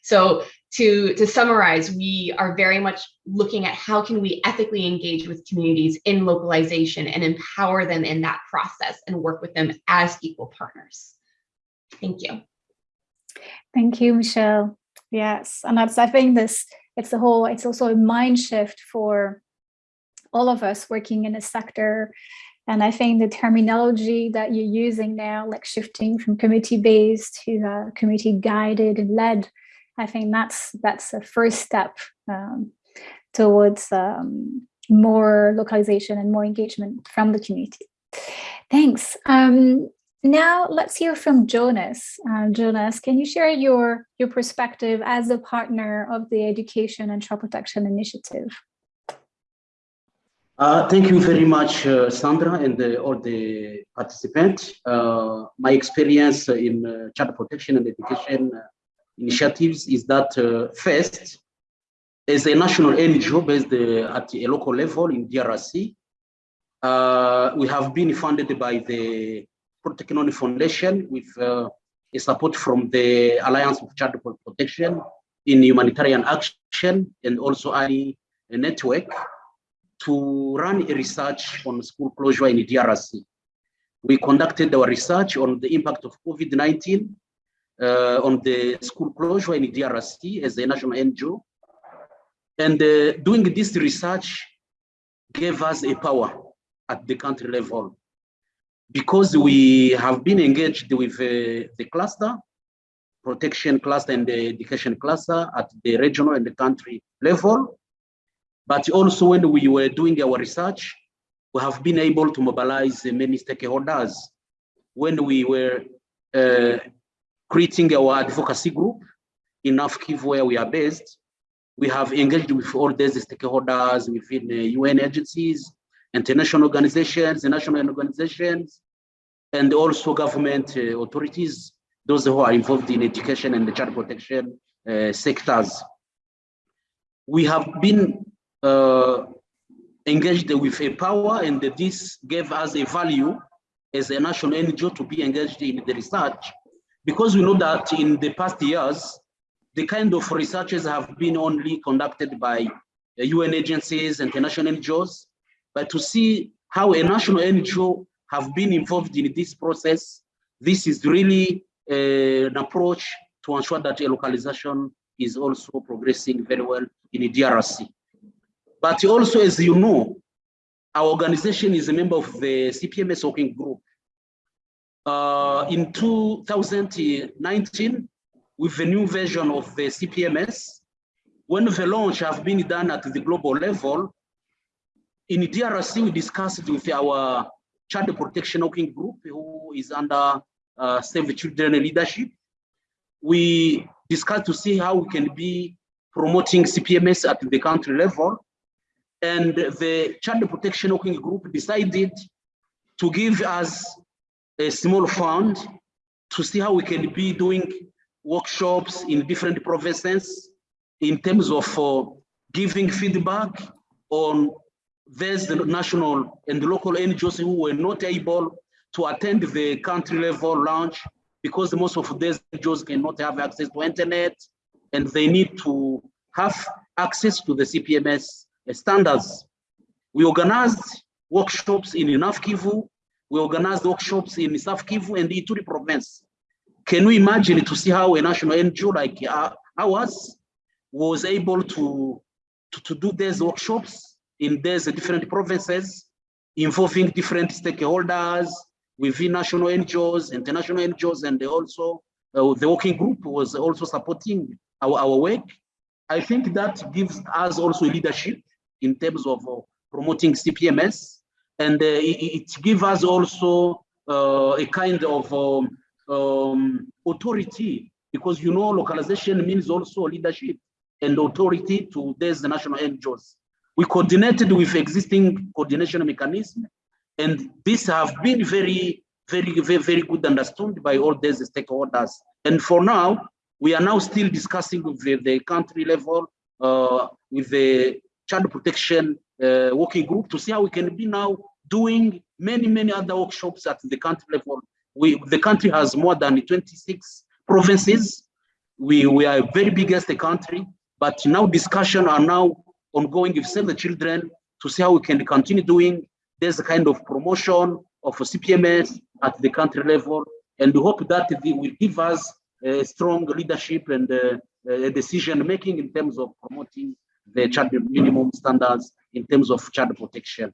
So to, to summarize, we are very much looking at how can we ethically engage with communities in localization and empower them in that process and work with them as equal partners. Thank you. Thank you, Michelle. Yes, and I think this, it's a whole, it's also a mind shift for all of us working in a sector. And I think the terminology that you're using now, like shifting from community-based to uh, community-guided and led, I think that's that's a first step um, towards um, more localization and more engagement from the community. Thanks. Um, now let's hear from Jonas. Uh, Jonas, can you share your, your perspective as a partner of the Education and Child Protection Initiative? Uh, thank you very much, uh, Sandra, and the, all the participants. Uh, my experience in uh, child protection and education uh, initiatives is that uh, first, as a national NGO based uh, at a local level in DRC, uh, we have been funded by the Technology Foundation with uh, a support from the Alliance of Child Protection in humanitarian action and also a network to run a research on school closure in DRC. We conducted our research on the impact of COVID-19 uh, on the school closure in DRC as a national NGO. And uh, doing this research gave us a power at the country level because we have been engaged with uh, the cluster, protection cluster and the education cluster at the regional and the country level. But also when we were doing our research, we have been able to mobilize many stakeholders. When we were uh, creating our advocacy group in Afkiv where we are based, we have engaged with all these stakeholders within UN agencies, international organizations, national organizations, and also government uh, authorities, those who are involved in education and the child protection uh, sectors. We have been uh, engaged with a power and this gave us a value as a national NGO to be engaged in the research because we know that in the past years, the kind of researches have been only conducted by UN agencies, international NGOs, but to see how a national NGO have been involved in this process, this is really uh, an approach to ensure that a localization is also progressing very well in the DRC. But also, as you know, our organization is a member of the CPMS working group. Uh, in 2019, with the new version of the CPMS, when the launch has been done at the global level, in DRC, we discussed with our child protection working group, who is under uh, Save the Children leadership. We discussed to see how we can be promoting CPMS at the country level. And the child protection working group decided to give us a small fund to see how we can be doing workshops in different provinces in terms of uh, giving feedback on there's the national and local NGOs who were not able to attend the country level launch because most of these NGOs cannot have access to internet and they need to have access to the CPMS standards. We organized workshops in North we organized workshops in South Kivu and Ituri province. Can we imagine to see how a national NGO like ours was able to, to, to do these workshops in these different provinces involving different stakeholders within national NGOs, international NGOs, and also uh, the working group was also supporting our, our work. I think that gives us also leadership in terms of uh, promoting CPMS, and uh, it, it gives us also uh, a kind of um, um, authority because you know localization means also leadership and authority to these national NGOs. We coordinated with existing coordination mechanism, and these have been very, very, very, very good understood by all these stakeholders. And for now, we are now still discussing with the, the country level, uh, with the child protection uh, working group to see how we can be now doing many, many other workshops at the country level. We, the country has more than 26 provinces. We, we are very biggest country, but now discussion are now ongoing with Save the Children to see how we can continue doing this kind of promotion of CPMS at the country level. And we hope that they will give us a strong leadership and uh, decision making in terms of promoting the child minimum standards in terms of child protection.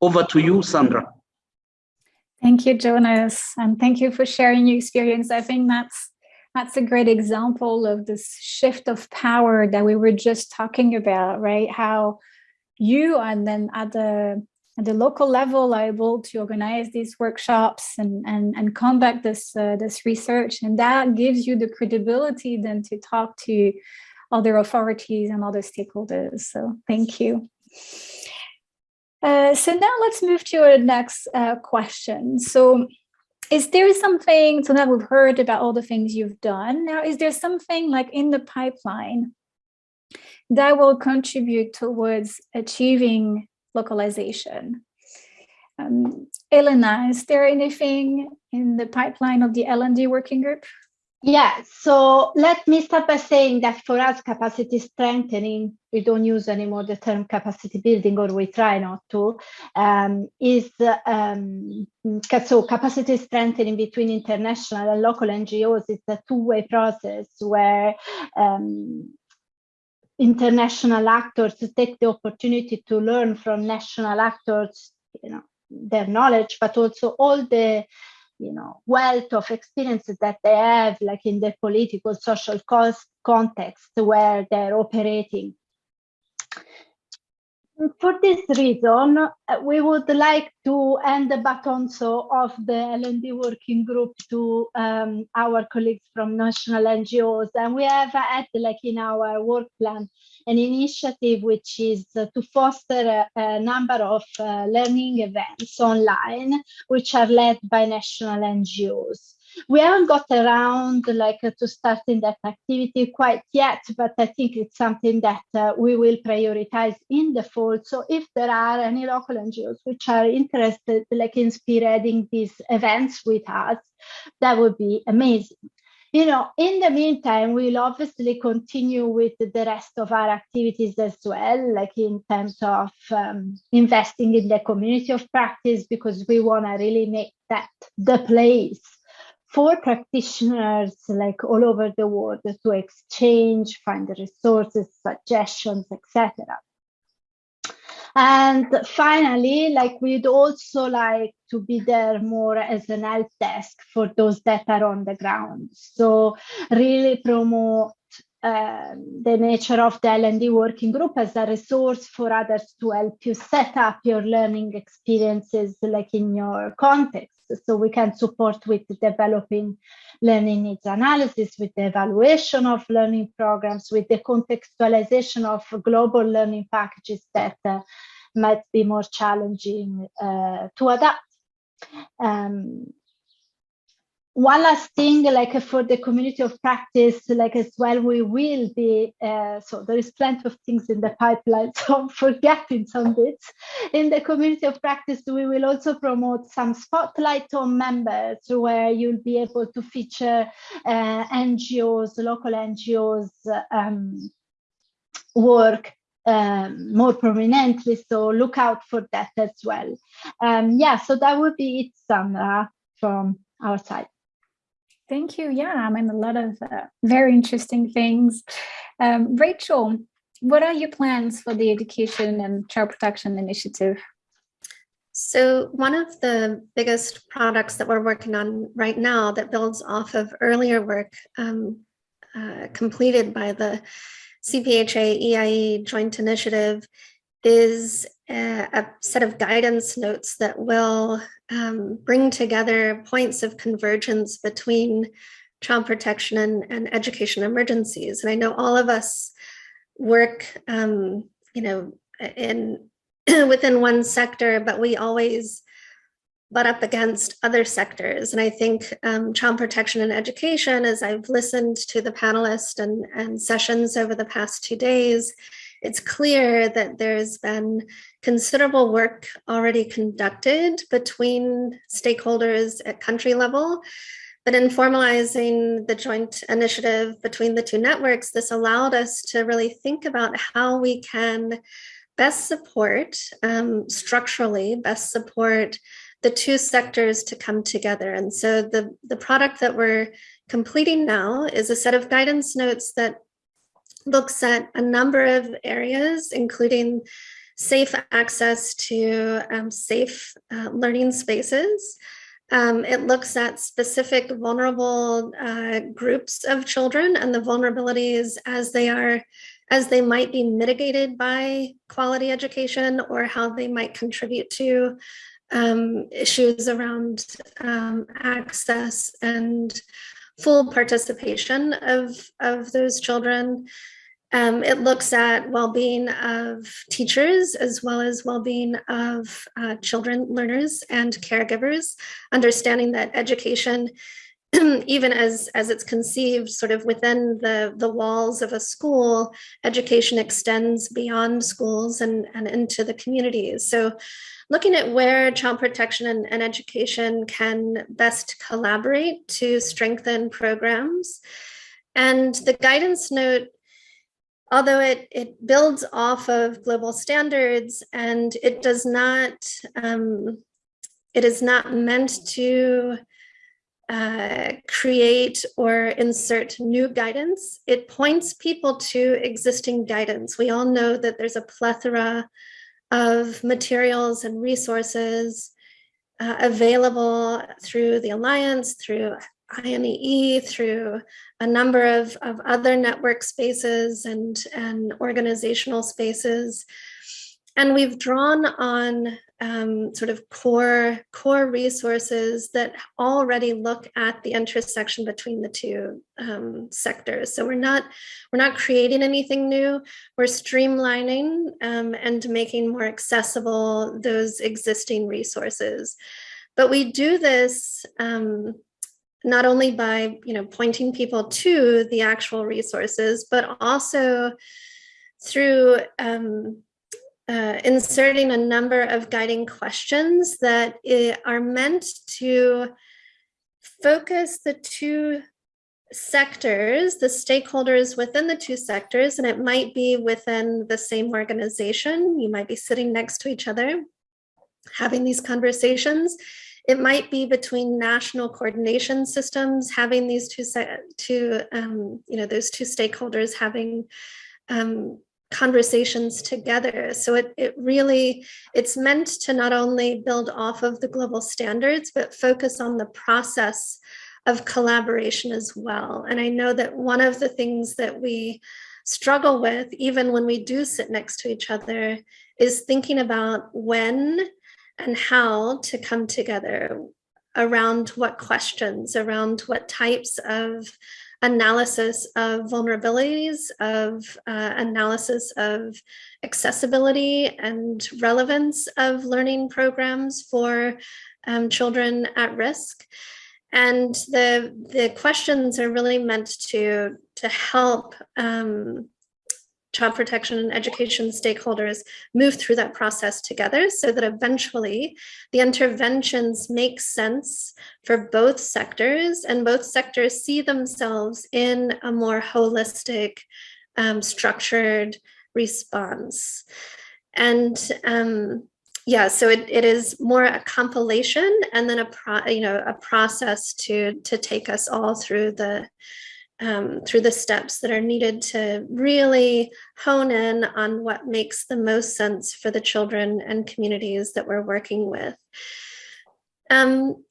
Over to you, Sandra. Thank you, Jonas, and thank you for sharing your experience. I think that's that's a great example of this shift of power that we were just talking about, right? How you and then at the at the local level are able to organize these workshops and and, and conduct this uh, this research, and that gives you the credibility then to talk to other authorities and other stakeholders. So thank you. Uh, so now let's move to our next uh, question. So is there something, so now we've heard about all the things you've done. Now, is there something like in the pipeline that will contribute towards achieving localization? Um, Elena, is there anything in the pipeline of the L&D working group? Yeah, so let me start by saying that for us, capacity strengthening, we don't use anymore the term capacity building, or we try not to, um, is um, so capacity strengthening between international and local NGOs is a two-way process where um, international actors take the opportunity to learn from national actors, you know, their knowledge, but also all the you know, wealth of experiences that they have, like in the political, social context where they're operating. For this reason, we would like to hand the baton so of the L&D working group to um, our colleagues from national NGOs. And we have had, like in our work plan, an initiative which is to foster a, a number of uh, learning events online, which are led by national NGOs. We haven't got around like to starting that activity quite yet, but I think it's something that uh, we will prioritize in the fall. So if there are any local NGOs which are interested like in spearheading these events with us, that would be amazing you know, in the meantime, we'll obviously continue with the rest of our activities as well, like in terms of um, investing in the community of practice, because we want to really make that the place for practitioners like all over the world to exchange, find the resources, suggestions, etc. And finally, like we'd also like to be there more as an help desk for those that are on the ground. So really promote uh, the nature of the L&D working group as a resource for others to help you set up your learning experiences like in your context. So we can support with developing learning needs analysis, with the evaluation of learning programs, with the contextualization of global learning packages that uh, might be more challenging uh, to adapt. Um, one last thing, like for the community of practice, like as well, we will be, uh, so there is plenty of things in the pipeline, so I'm forgetting some bits. In the community of practice, we will also promote some spotlight on members where you'll be able to feature uh, NGOs, local NGOs um, work um, more prominently. So look out for that as well. Um, yeah, so that would be it, Sandra, from our side. Thank you. Yeah, I mean, a lot of uh, very interesting things. Um, Rachel, what are your plans for the Education and Child Protection Initiative? So one of the biggest products that we're working on right now that builds off of earlier work um, uh, completed by the CPHA EIE joint initiative is a, a set of guidance notes that will um, bring together points of convergence between child protection and, and education emergencies. And I know all of us work, um, you know, in within one sector, but we always butt up against other sectors. And I think um, child protection and education, as I've listened to the panelists and, and sessions over the past two days, it's clear that there's been considerable work already conducted between stakeholders at country level. But in formalizing the joint initiative between the two networks, this allowed us to really think about how we can best support, um, structurally, best support the two sectors to come together. And so the, the product that we're completing now is a set of guidance notes that looks at a number of areas, including safe access to um, safe uh, learning spaces. Um, it looks at specific vulnerable uh, groups of children and the vulnerabilities as they are, as they might be mitigated by quality education or how they might contribute to um, issues around um, access and full participation of, of those children. Um, it looks at well-being of teachers as well as well-being of uh, children, learners, and caregivers, understanding that education even as as it's conceived sort of within the the walls of a school education extends beyond schools and and into the communities so looking at where child protection and, and education can best collaborate to strengthen programs. And the guidance note although it, it builds off of global standards and it does not, um, it is not meant to uh, create or insert new guidance. It points people to existing guidance. We all know that there's a plethora of materials and resources uh, available through the Alliance, through INEE, through a number of, of other network spaces and, and organizational spaces. And we've drawn on um, sort of core, core resources that already look at the intersection between the two um, sectors. So we're not, we're not creating anything new, we're streamlining um, and making more accessible those existing resources. But we do this um, not only by you know pointing people to the actual resources, but also through um, uh, inserting a number of guiding questions that are meant to focus the two sectors, the stakeholders within the two sectors, and it might be within the same organization. You might be sitting next to each other, having these conversations. It might be between national coordination systems, having these two, two um, you know, those two stakeholders having um, conversations together. So it, it really, it's meant to not only build off of the global standards, but focus on the process of collaboration as well. And I know that one of the things that we struggle with, even when we do sit next to each other, is thinking about when and how to come together around what questions, around what types of analysis of vulnerabilities, of uh, analysis of accessibility and relevance of learning programs for um, children at risk. And the, the questions are really meant to, to help um, child protection and education stakeholders move through that process together so that eventually the interventions make sense for both sectors and both sectors see themselves in a more holistic, um, structured response. And um, yeah, so it, it is more a compilation and then a pro, you know a process to to take us all through the um, through the steps that are needed to really hone in on what makes the most sense for the children and communities that we're working with. Um,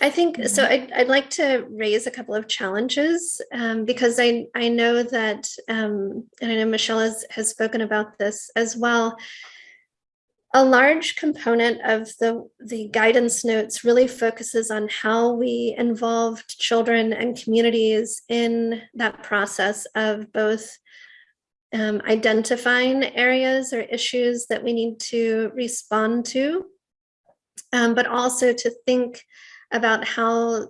I think, so mm-hmm. I'd, I'd, like to raise a couple of challenges um, because I, I know that, um, and I know Michelle has, has spoken about this as well, a large component of the, the guidance notes really focuses on how we involved children and communities in that process of both um, identifying areas or issues that we need to respond to, um, but also to think about how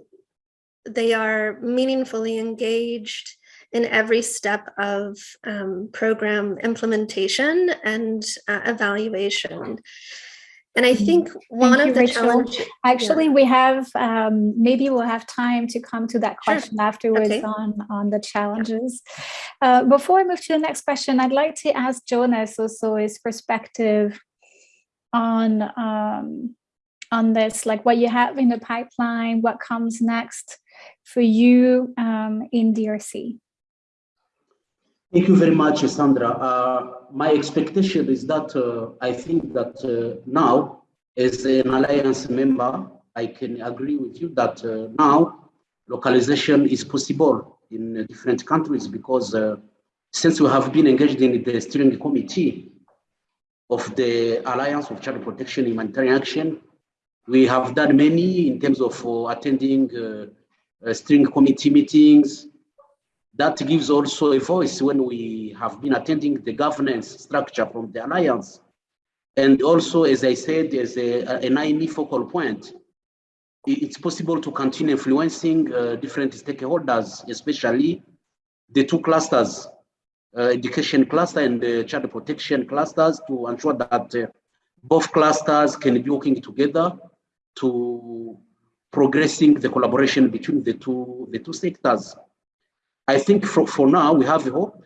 they are meaningfully engaged in every step of um, program implementation and uh, evaluation. And I mm-hmm. think one Thank of you, the challenges. Actually, yeah. we have um, maybe we'll have time to come to that question sure. afterwards okay. on on the challenges. Uh, before I move to the next question, I'd like to ask Jonas also his perspective on um, on this, like what you have in the pipeline, what comes next for you um, in DRC. Thank you very much, Sandra. Uh, my expectation is that uh, I think that uh, now, as an alliance member, I can agree with you that uh, now localization is possible in different countries because uh, since we have been engaged in the steering committee of the Alliance of Child Protection Humanitarian Action, we have done many in terms of uh, attending steering committee meetings, that gives also a voice when we have been attending the governance structure from the alliance. And also, as I said, as a, an INEE focal point it's possible to continue influencing uh, different stakeholders, especially the two clusters, uh, education cluster and child protection clusters to ensure that uh, both clusters can be working together to progressing the collaboration between the two, the two sectors. I think for, for now, we have the hope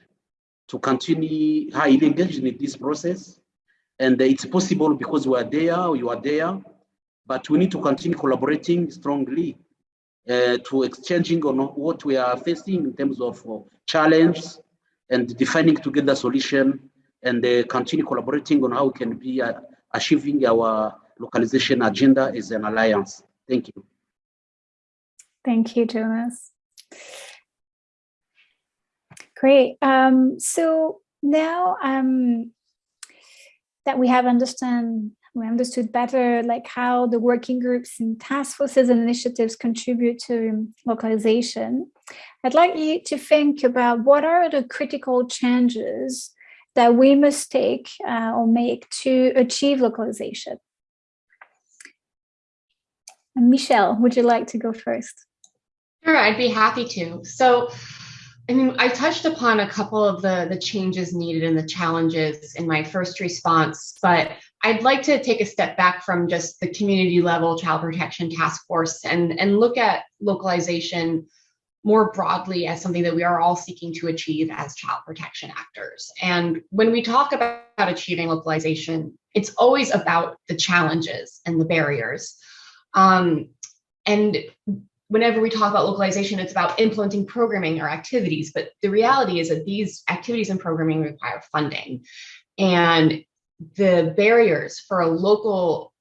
to continue highly engaged in this process. And it's possible because we are there, you are there, but we need to continue collaborating strongly uh, to exchanging on what we are facing in terms of uh, challenge and defining together solution and uh, continue collaborating on how we can be uh, achieving our localization agenda as an alliance. Thank you. Thank you, Jonas. Great. Um, so now um, that we have understand we understood better like how the working groups and task forces and initiatives contribute to localization, I'd like you to think about what are the critical changes that we must take uh, or make to achieve localization. Michelle, would you like to go first? Sure, I'd be happy to. So, I mean, I touched upon a couple of the, the changes needed and the challenges in my first response, but I'd like to take a step back from just the community level child protection task force and, and look at localization more broadly as something that we are all seeking to achieve as child protection actors. And when we talk about achieving localization, it's always about the challenges and the barriers. Um, and whenever we talk about localization, it's about implementing programming or activities. But the reality is that these activities and programming require funding. And the barriers for a local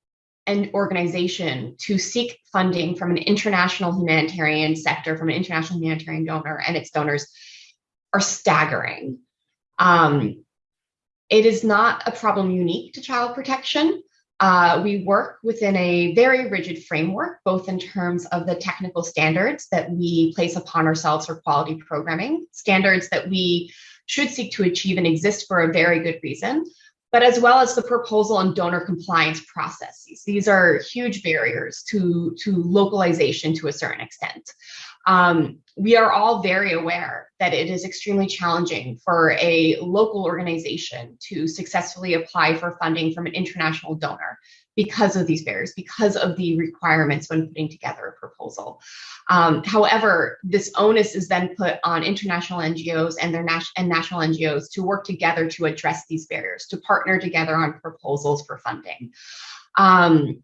and organization to seek funding from an international humanitarian sector, from an international humanitarian donor and its donors are staggering. Um, it is not a problem unique to child protection. Uh, we work within a very rigid framework, both in terms of the technical standards that we place upon ourselves for quality programming, standards that we should seek to achieve and exist for a very good reason, but as well as the proposal and donor compliance processes. These are huge barriers to, to localization to a certain extent. Um, we are all very aware that it is extremely challenging for a local organization to successfully apply for funding from an international donor because of these barriers, because of the requirements when putting together a proposal. Um, however, this onus is then put on international NGOs and their nas and national NGOs to work together to address these barriers, to partner together on proposals for funding. Um,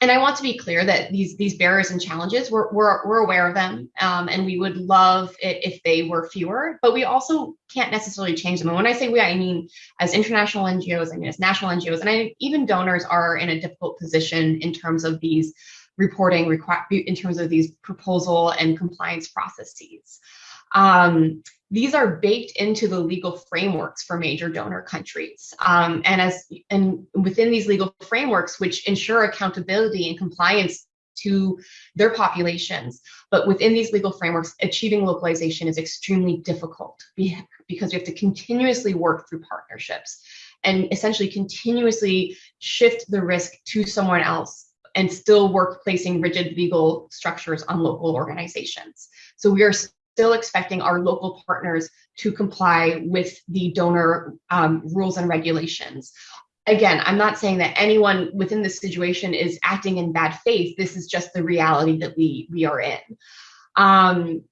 and I want to be clear that these these barriers and challenges we're we're, we're aware of them, um, and we would love it if they were fewer. But we also can't necessarily change them. And when I say we, I mean as international NGOs, I mean as national NGOs, and I, even donors are in a difficult position in terms of these reporting in terms of these proposal and compliance processes. Um, these are baked into the legal frameworks for major donor countries. Um, and as and within these legal frameworks, which ensure accountability and compliance to their populations. But within these legal frameworks, achieving localization is extremely difficult because we have to continuously work through partnerships and essentially continuously shift the risk to someone else and still work placing rigid legal structures on local organizations. So we are still expecting our local partners to comply with the donor um, rules and regulations. Again, I'm not saying that anyone within this situation is acting in bad faith. This is just the reality that we we are in. Um,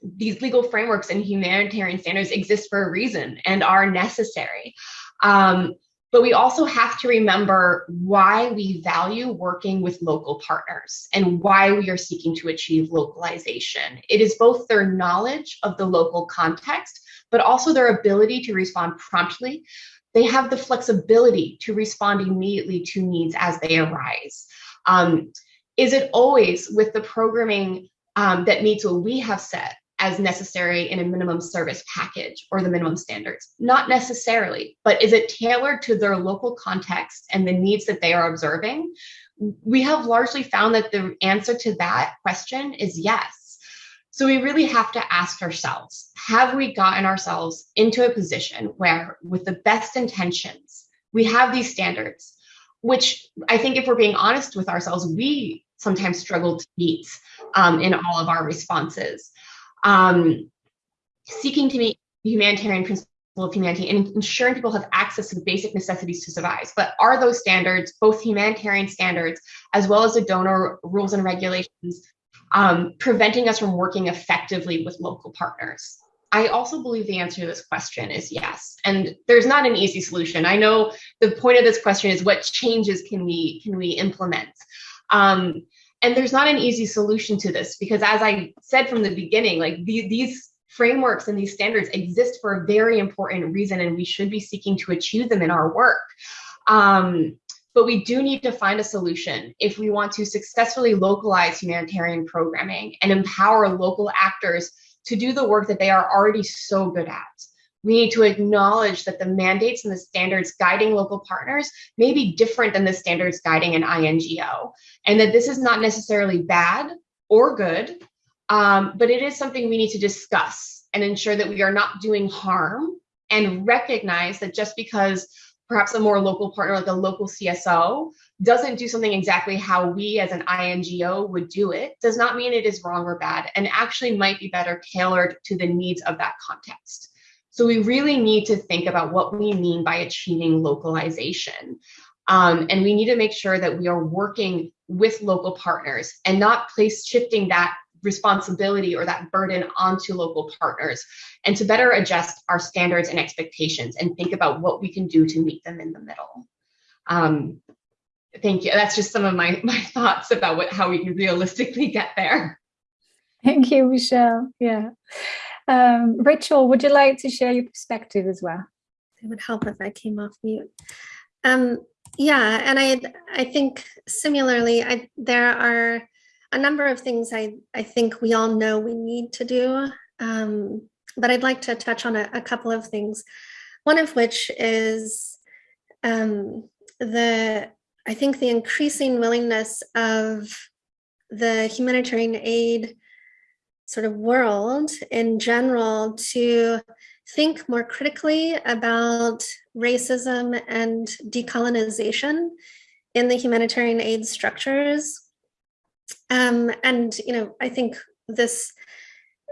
these legal frameworks and humanitarian standards exist for a reason and are necessary. Um, but we also have to remember why we value working with local partners and why we are seeking to achieve localization. It is both their knowledge of the local context, but also their ability to respond promptly. They have the flexibility to respond immediately to needs as they arise. Um, is it always with the programming um, that meets what we have set as necessary in a minimum service package or the minimum standards? Not necessarily, but is it tailored to their local context and the needs that they are observing? We have largely found that the answer to that question is yes. So we really have to ask ourselves, have we gotten ourselves into a position where with the best intentions, we have these standards, which I think if we're being honest with ourselves, we sometimes struggle to meet um, in all of our responses. Um, seeking to meet the humanitarian principle of humanity and ensuring people have access to the basic necessities to survive. But are those standards, both humanitarian standards as well as the donor rules and regulations, um, preventing us from working effectively with local partners? I also believe the answer to this question is yes. And there's not an easy solution. I know the point of this question is what changes can we can we implement? Um, and there's not an easy solution to this because as I said from the beginning, like the, these frameworks and these standards exist for a very important reason and we should be seeking to achieve them in our work. Um, but we do need to find a solution if we want to successfully localize humanitarian programming and empower local actors to do the work that they are already so good at. We need to acknowledge that the mandates and the standards guiding local partners may be different than the standards guiding an INGO, and that this is not necessarily bad or good, um, but it is something we need to discuss and ensure that we are not doing harm and recognize that just because perhaps a more local partner like a local CSO doesn't do something exactly how we as an INGO would do it does not mean it is wrong or bad and actually might be better tailored to the needs of that context. So we really need to think about what we mean by achieving localization. Um, and we need to make sure that we are working with local partners and not place shifting that responsibility or that burden onto local partners and to better adjust our standards and expectations and think about what we can do to meet them in the middle. Um, thank you. That's just some of my, my thoughts about what, how we can realistically get there. Thank you, Michelle. Yeah. Um, Rachel, would you like to share your perspective as well? It would help if I came off mute. Um, yeah, and I I think similarly, I, there are a number of things I, I think we all know we need to do, um, but I'd like to touch on a, a, couple of things. One of which is um, the, I think the increasing willingness of the humanitarian aid sort of world in general to think more critically about racism and decolonization in the humanitarian aid structures. Um, and, you know, I think this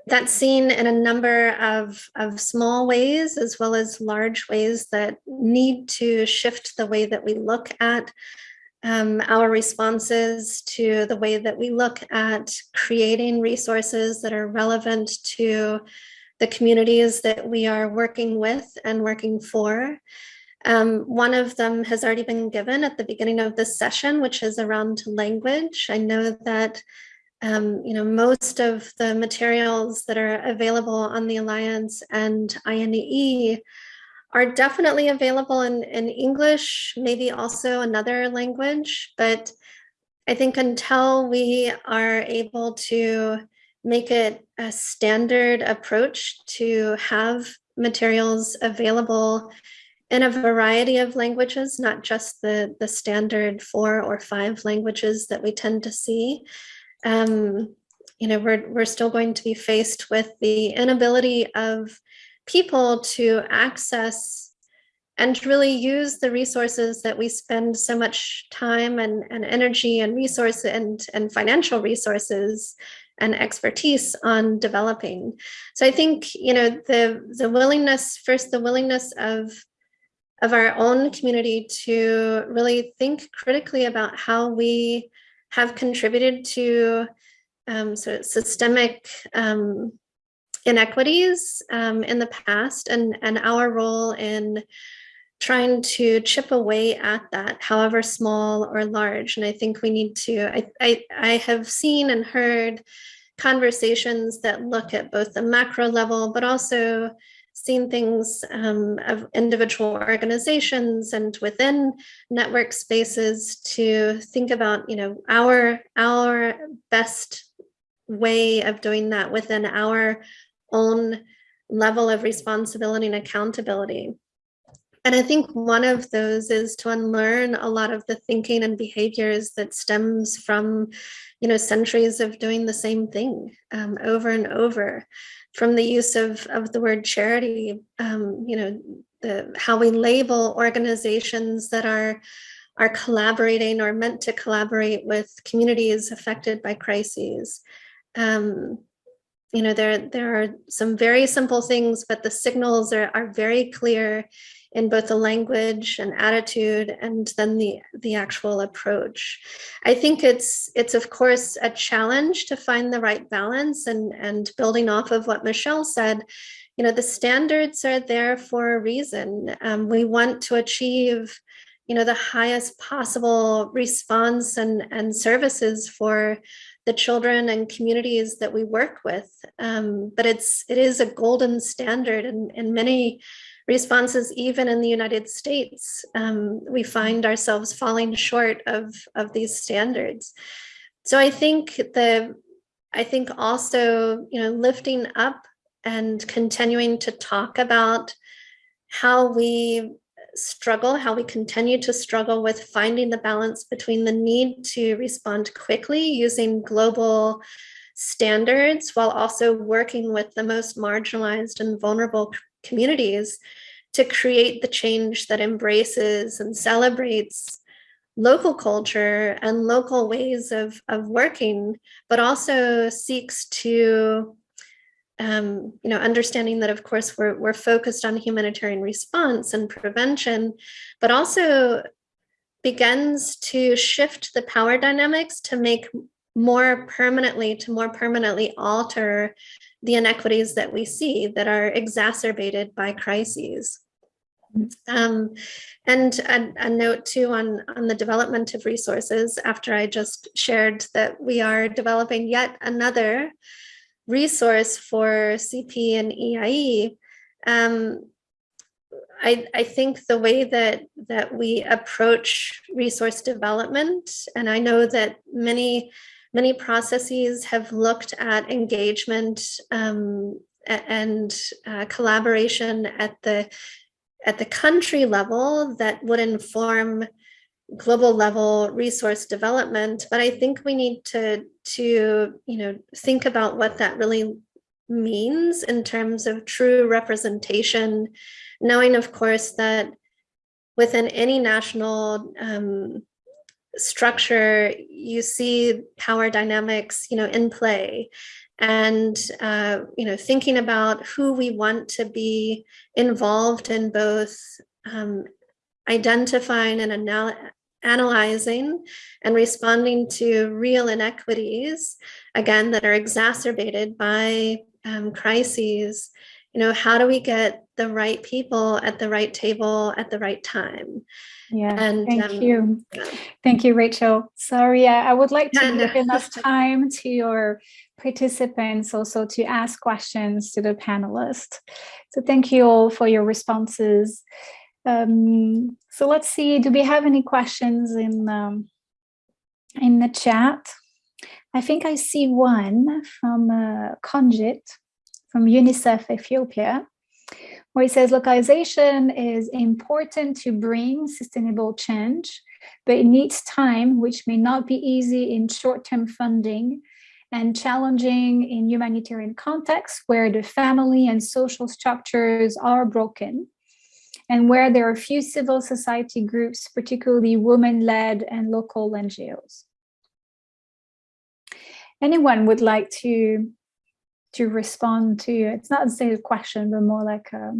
that's seen in a number of, of small ways as well as large ways that need to shift the way that we look at um, our responses to the way that we look at creating resources that are relevant to the communities that we are working with and working for. Um, one of them has already been given at the beginning of this session, which is around language. I know that um, you know, most of the materials that are available on the Alliance and INEE are definitely available in, in English, maybe also another language, but I think until we are able to make it a standard approach to have materials available in a variety of languages, not just the, the standard four or five languages that we tend to see. Um, you know, we're, we're still going to be faced with the inability of people to access and really use the resources that we spend so much time and, and energy and resource and, and financial resources and expertise on developing. So I think, you know, the, the willingness, first, the willingness of of our own community to really think critically about how we have contributed to um, sort of systemic um, inequities um, in the past and, and our role in trying to chip away at that, however small or large. And I think we need to, I, I, I have seen and heard conversations that look at both the macro level, but also seen things um, of individual organizations and within network spaces to think about, you know, our our best way of doing that within our own level of responsibility and accountability. And I think one of those is to unlearn a lot of the thinking and behaviors that stems from, you know, centuries of doing the same thing um, over and over from the use of, of the word charity, um, you know, the, how we label organizations that are are collaborating or meant to collaborate with communities affected by crises. Um, you know, there, there are some very simple things, but the signals are, are very clear in both the language and attitude and then the, the actual approach. I think it's, it's of course a challenge to find the right balance and, and building off of what Michelle said, you know, the standards are there for a reason. Um, we want to achieve you know, the highest possible response and, and services for the children and communities that we work with. Um, but it's it is a golden standard and in, in many responses, even in the United States, um, we find ourselves falling short of, of these standards. So I think the I think also, you know, lifting up and continuing to talk about how we struggle, how we continue to struggle with finding the balance between the need to respond quickly using global standards while also working with the most marginalized and vulnerable communities to create the change that embraces and celebrates local culture and local ways of, of working, but also seeks to um, you know, understanding that, of course, we're, we're focused on humanitarian response and prevention, but also begins to shift the power dynamics to make more permanently, to more permanently alter the inequities that we see that are exacerbated by crises. Um, and a, a, note too on, on the development of resources after I just shared that we are developing yet another resource for CP and EIE, um, I, I think the way that that we approach resource development, and I know that many many processes have looked at engagement um, and uh, collaboration at the at the country level that would inform global level resource development. But i think we need to to you know think about what that really means in terms of true representation knowing of course that within any national um, structure you see power dynamics you know in play. And uh, you know thinking about who we want to be involved in both um, identifying and analyzing and responding to real inequities, again, that are exacerbated by um, crises, you know, how do we get the right people at the right table at the right time? Yeah, and, thank um, you. Thank you, Rachel. Sorry, I would like to give enough time to your participants also to ask questions to the panelists. So thank you all for your responses. Um, so let's see, do we have any questions in, um, in the chat? I think I see one from uh, Konjit from UNICEF Ethiopia, where he says localization is important to bring sustainable change, but it needs time, which may not be easy in short-term funding and challenging in humanitarian contexts where the family and social structures are broken and where there are few civil society groups, particularly women-led and local NGOs. Anyone would like to to respond to, it's not a question, but more like a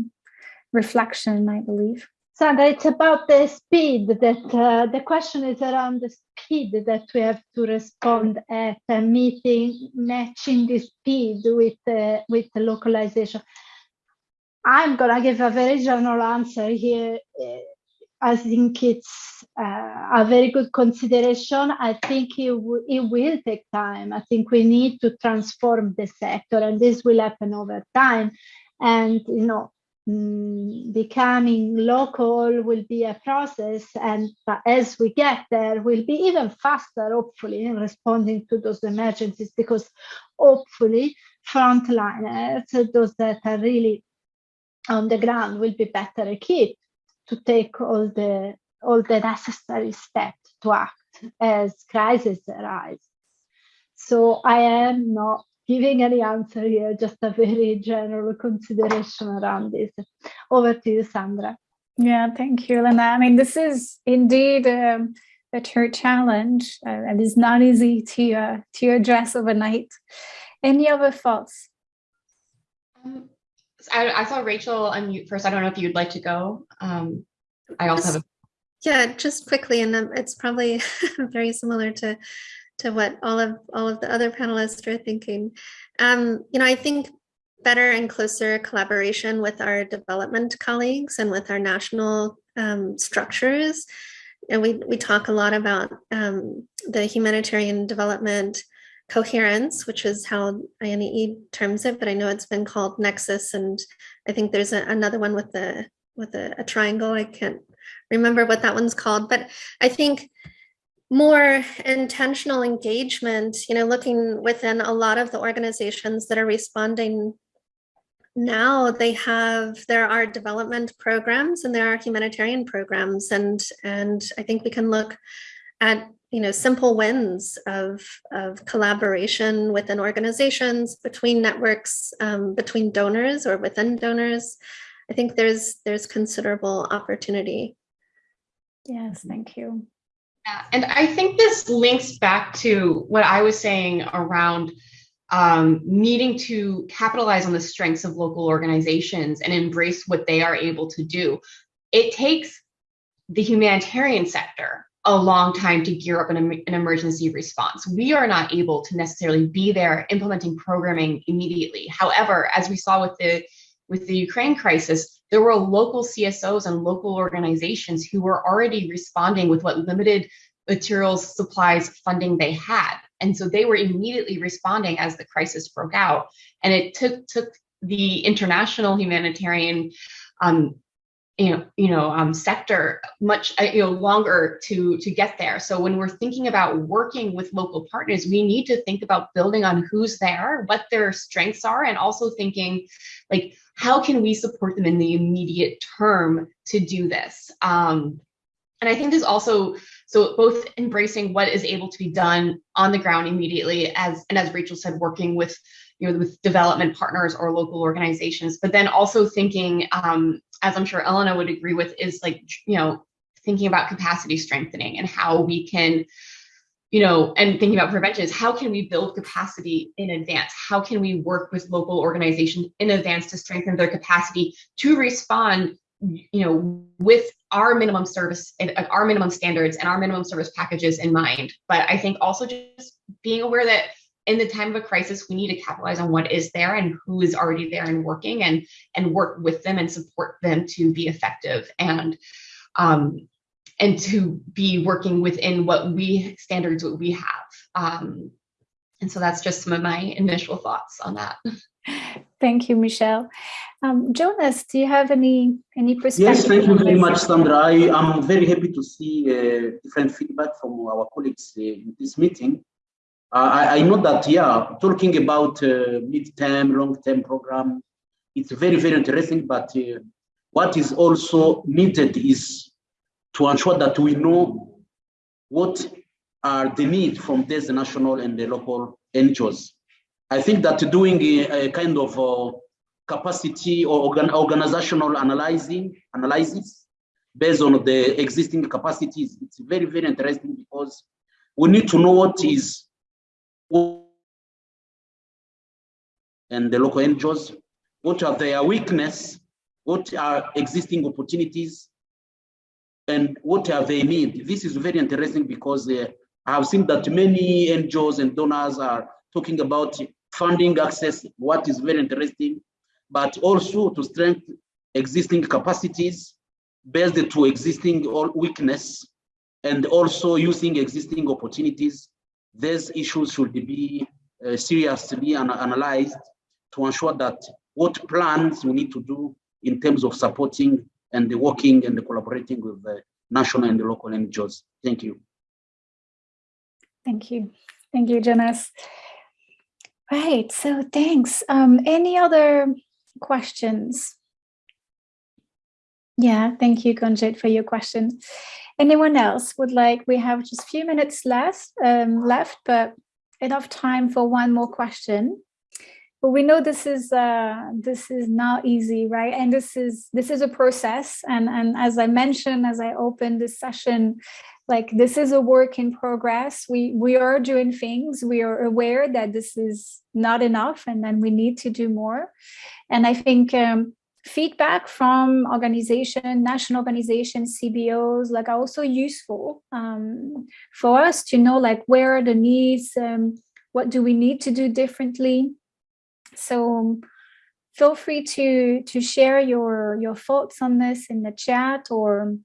reflection, I believe. Sandra, it's about the speed that uh, the question is around the speed that we have to respond at a meeting, matching the speed with uh, with the localization. I'm gonna give a very general answer here. I think it's uh, a very good consideration. I think it, it will take time. I think we need to transform the sector, and this will happen over time. And you know, mm, becoming local will be a process, and as we get there, we'll be even faster, hopefully, in responding to those emergencies. Because hopefully, frontliners, those that are really on the ground will be better equipped to take all the all the necessary steps to act as crises arise. So I am not giving any answer here, just a very general consideration around this. Over to you, Sandra. Yeah, thank you, Lena. I mean, this is indeed um, a true challenge uh, and it's not easy to, uh, to address overnight. Any other thoughts? Um, I, I, saw Rachel unmute first. I don't know if you'd like to go. Um, I also have a yeah, just quickly, and um, it's probably very similar to to what all of all of the other panelists are thinking. Um, you know, I think better and closer collaboration with our development colleagues and with our national um, structures. And we, we talk a lot about um, the humanitarian development coherence, which is how INEE terms it, but I know it's been called Nexus. And I think there's a, another one with the with a, a triangle. I can't remember what that one's called, but I think more intentional engagement, you know, looking within a lot of the organizations that are responding now they have there are development programs and there are humanitarian programs and and i think we can look at you know simple wins of of collaboration within organizations between networks um, between donors or within donors. I think there's there's considerable opportunity. Yes thank you. Yeah, and i think this links back to what i was saying around um, needing to capitalize on the strengths of local organizations and embrace what they are able to do. It takes the humanitarian sector a long time to gear up an, an, emergency response. We are not able to necessarily be there implementing programming immediately. However, as we saw with the with the Ukraine crisis, there were local CSOs and local organizations who were already responding with what limited materials, supplies, funding they had. And so they were immediately responding as the crisis broke out. And it took took the international humanitarian um, you know, you know, um, sector much uh, you know longer to to get there. So when we're thinking about working with local partners, we need to think about building on who's there, what their strengths are, and also thinking like how can we support them in the immediate term to do this. Um, and I think there's also so both embracing what is able to be done on the ground immediately, as and as Rachel said, working with you know with development partners or local organizations, but then also thinking, um, as I'm sure Elena would agree with, is like you know thinking about capacity strengthening and how we can you know, and thinking about prevention is how can we build capacity in advance? How can we work with local organizations in advance to strengthen their capacity to respond you know, with our minimum service, our minimum standards and our minimum service packages in mind. But I think also just being aware that in the time of a crisis, we need to capitalize on what is there and who is already there and working and and work with them and support them to be effective and um, and to be working within what we standards what we have. Um, and so that's just some of my initial thoughts on that. Thank you, Michelle. Um, Jonas, do you have any any perspective? Yes, thank you very much, Sandra. I am very happy to see uh, different feedback from our colleagues uh, in this meeting. Uh, I, I, know that, yeah, talking about uh, mid-term, long-term program, it's very, very interesting, but uh, what is also needed is to ensure that we know what are the needs from these national and the local NGOs. I think that doing a, a kind of uh, capacity or organ, organizational analyzing analysis based on the existing capacities, it's very, very interesting because we need to know what is and the local NGOs, what are their weakness, what are existing opportunities, and what are they need. This is very interesting because uh, I have seen that many NGOs and donors are talking about funding access, what is very interesting, but also to strengthen existing capacities based to existing weakness and also using existing opportunities. These issues should be uh, seriously an analyzed to ensure that what plans we need to do in terms of supporting and the working and the collaborating with the national and the local NGOs. Thank you. Thank you. Thank you, Jonas. Right, so thanks. Um, any other questions? Yeah, thank you, Konjit, for your question. Anyone else would like, we have just a few minutes left, um, left, but enough time for one more question. but we know this is uh, this is not easy, right? And this is this is a process. And and as I mentioned, as I opened this session, like this is a work in progress. We we are doing things. We are aware that this is not enough, and then we need to do more. And I think. Um, feedback from organization, national organizations, CBOs, like are also useful um, for us to know like where are the needs, um, what do we need to do differently. So feel free to to share your your thoughts on this in the chat or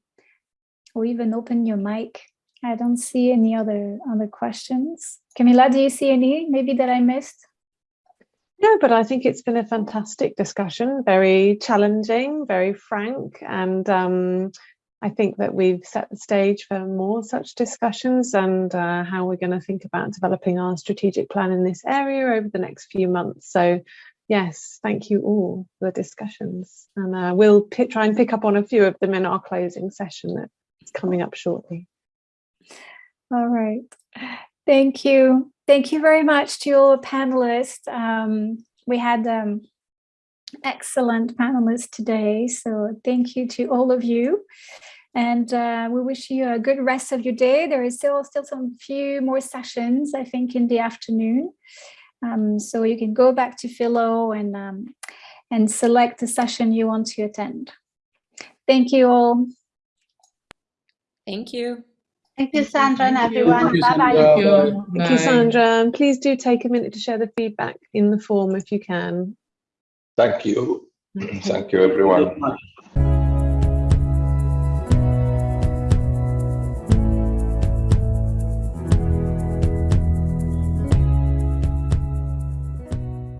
or even open your mic. I don't see any other other questions. Camila, do you see any maybe that I missed? No, but I think it's been a fantastic discussion, very challenging, very frank, and um, I think that we've set the stage for more such discussions and uh, how we're going to think about developing our strategic plan in this area over the next few months. So yes, thank you all for the discussions. And uh, we'll try and pick up on a few of them in our closing session that's coming up shortly. All right. Thank you. Thank you very much to all panelists. Um, we had um, excellent panelists today, so thank you to all of you. And uh, we wish you a good rest of your day. There is still still some few more sessions, I think, in the afternoon. Um, so you can go back to Philo and um, and select the session you want to attend. Thank you all. Thank you. Thank you, Sandra, and everyone. you, Bye bye. Sandra. Thank you, Sandra. And please do take a minute to share the feedback in the form if you can. Thank you. Okay. Thank you, everyone.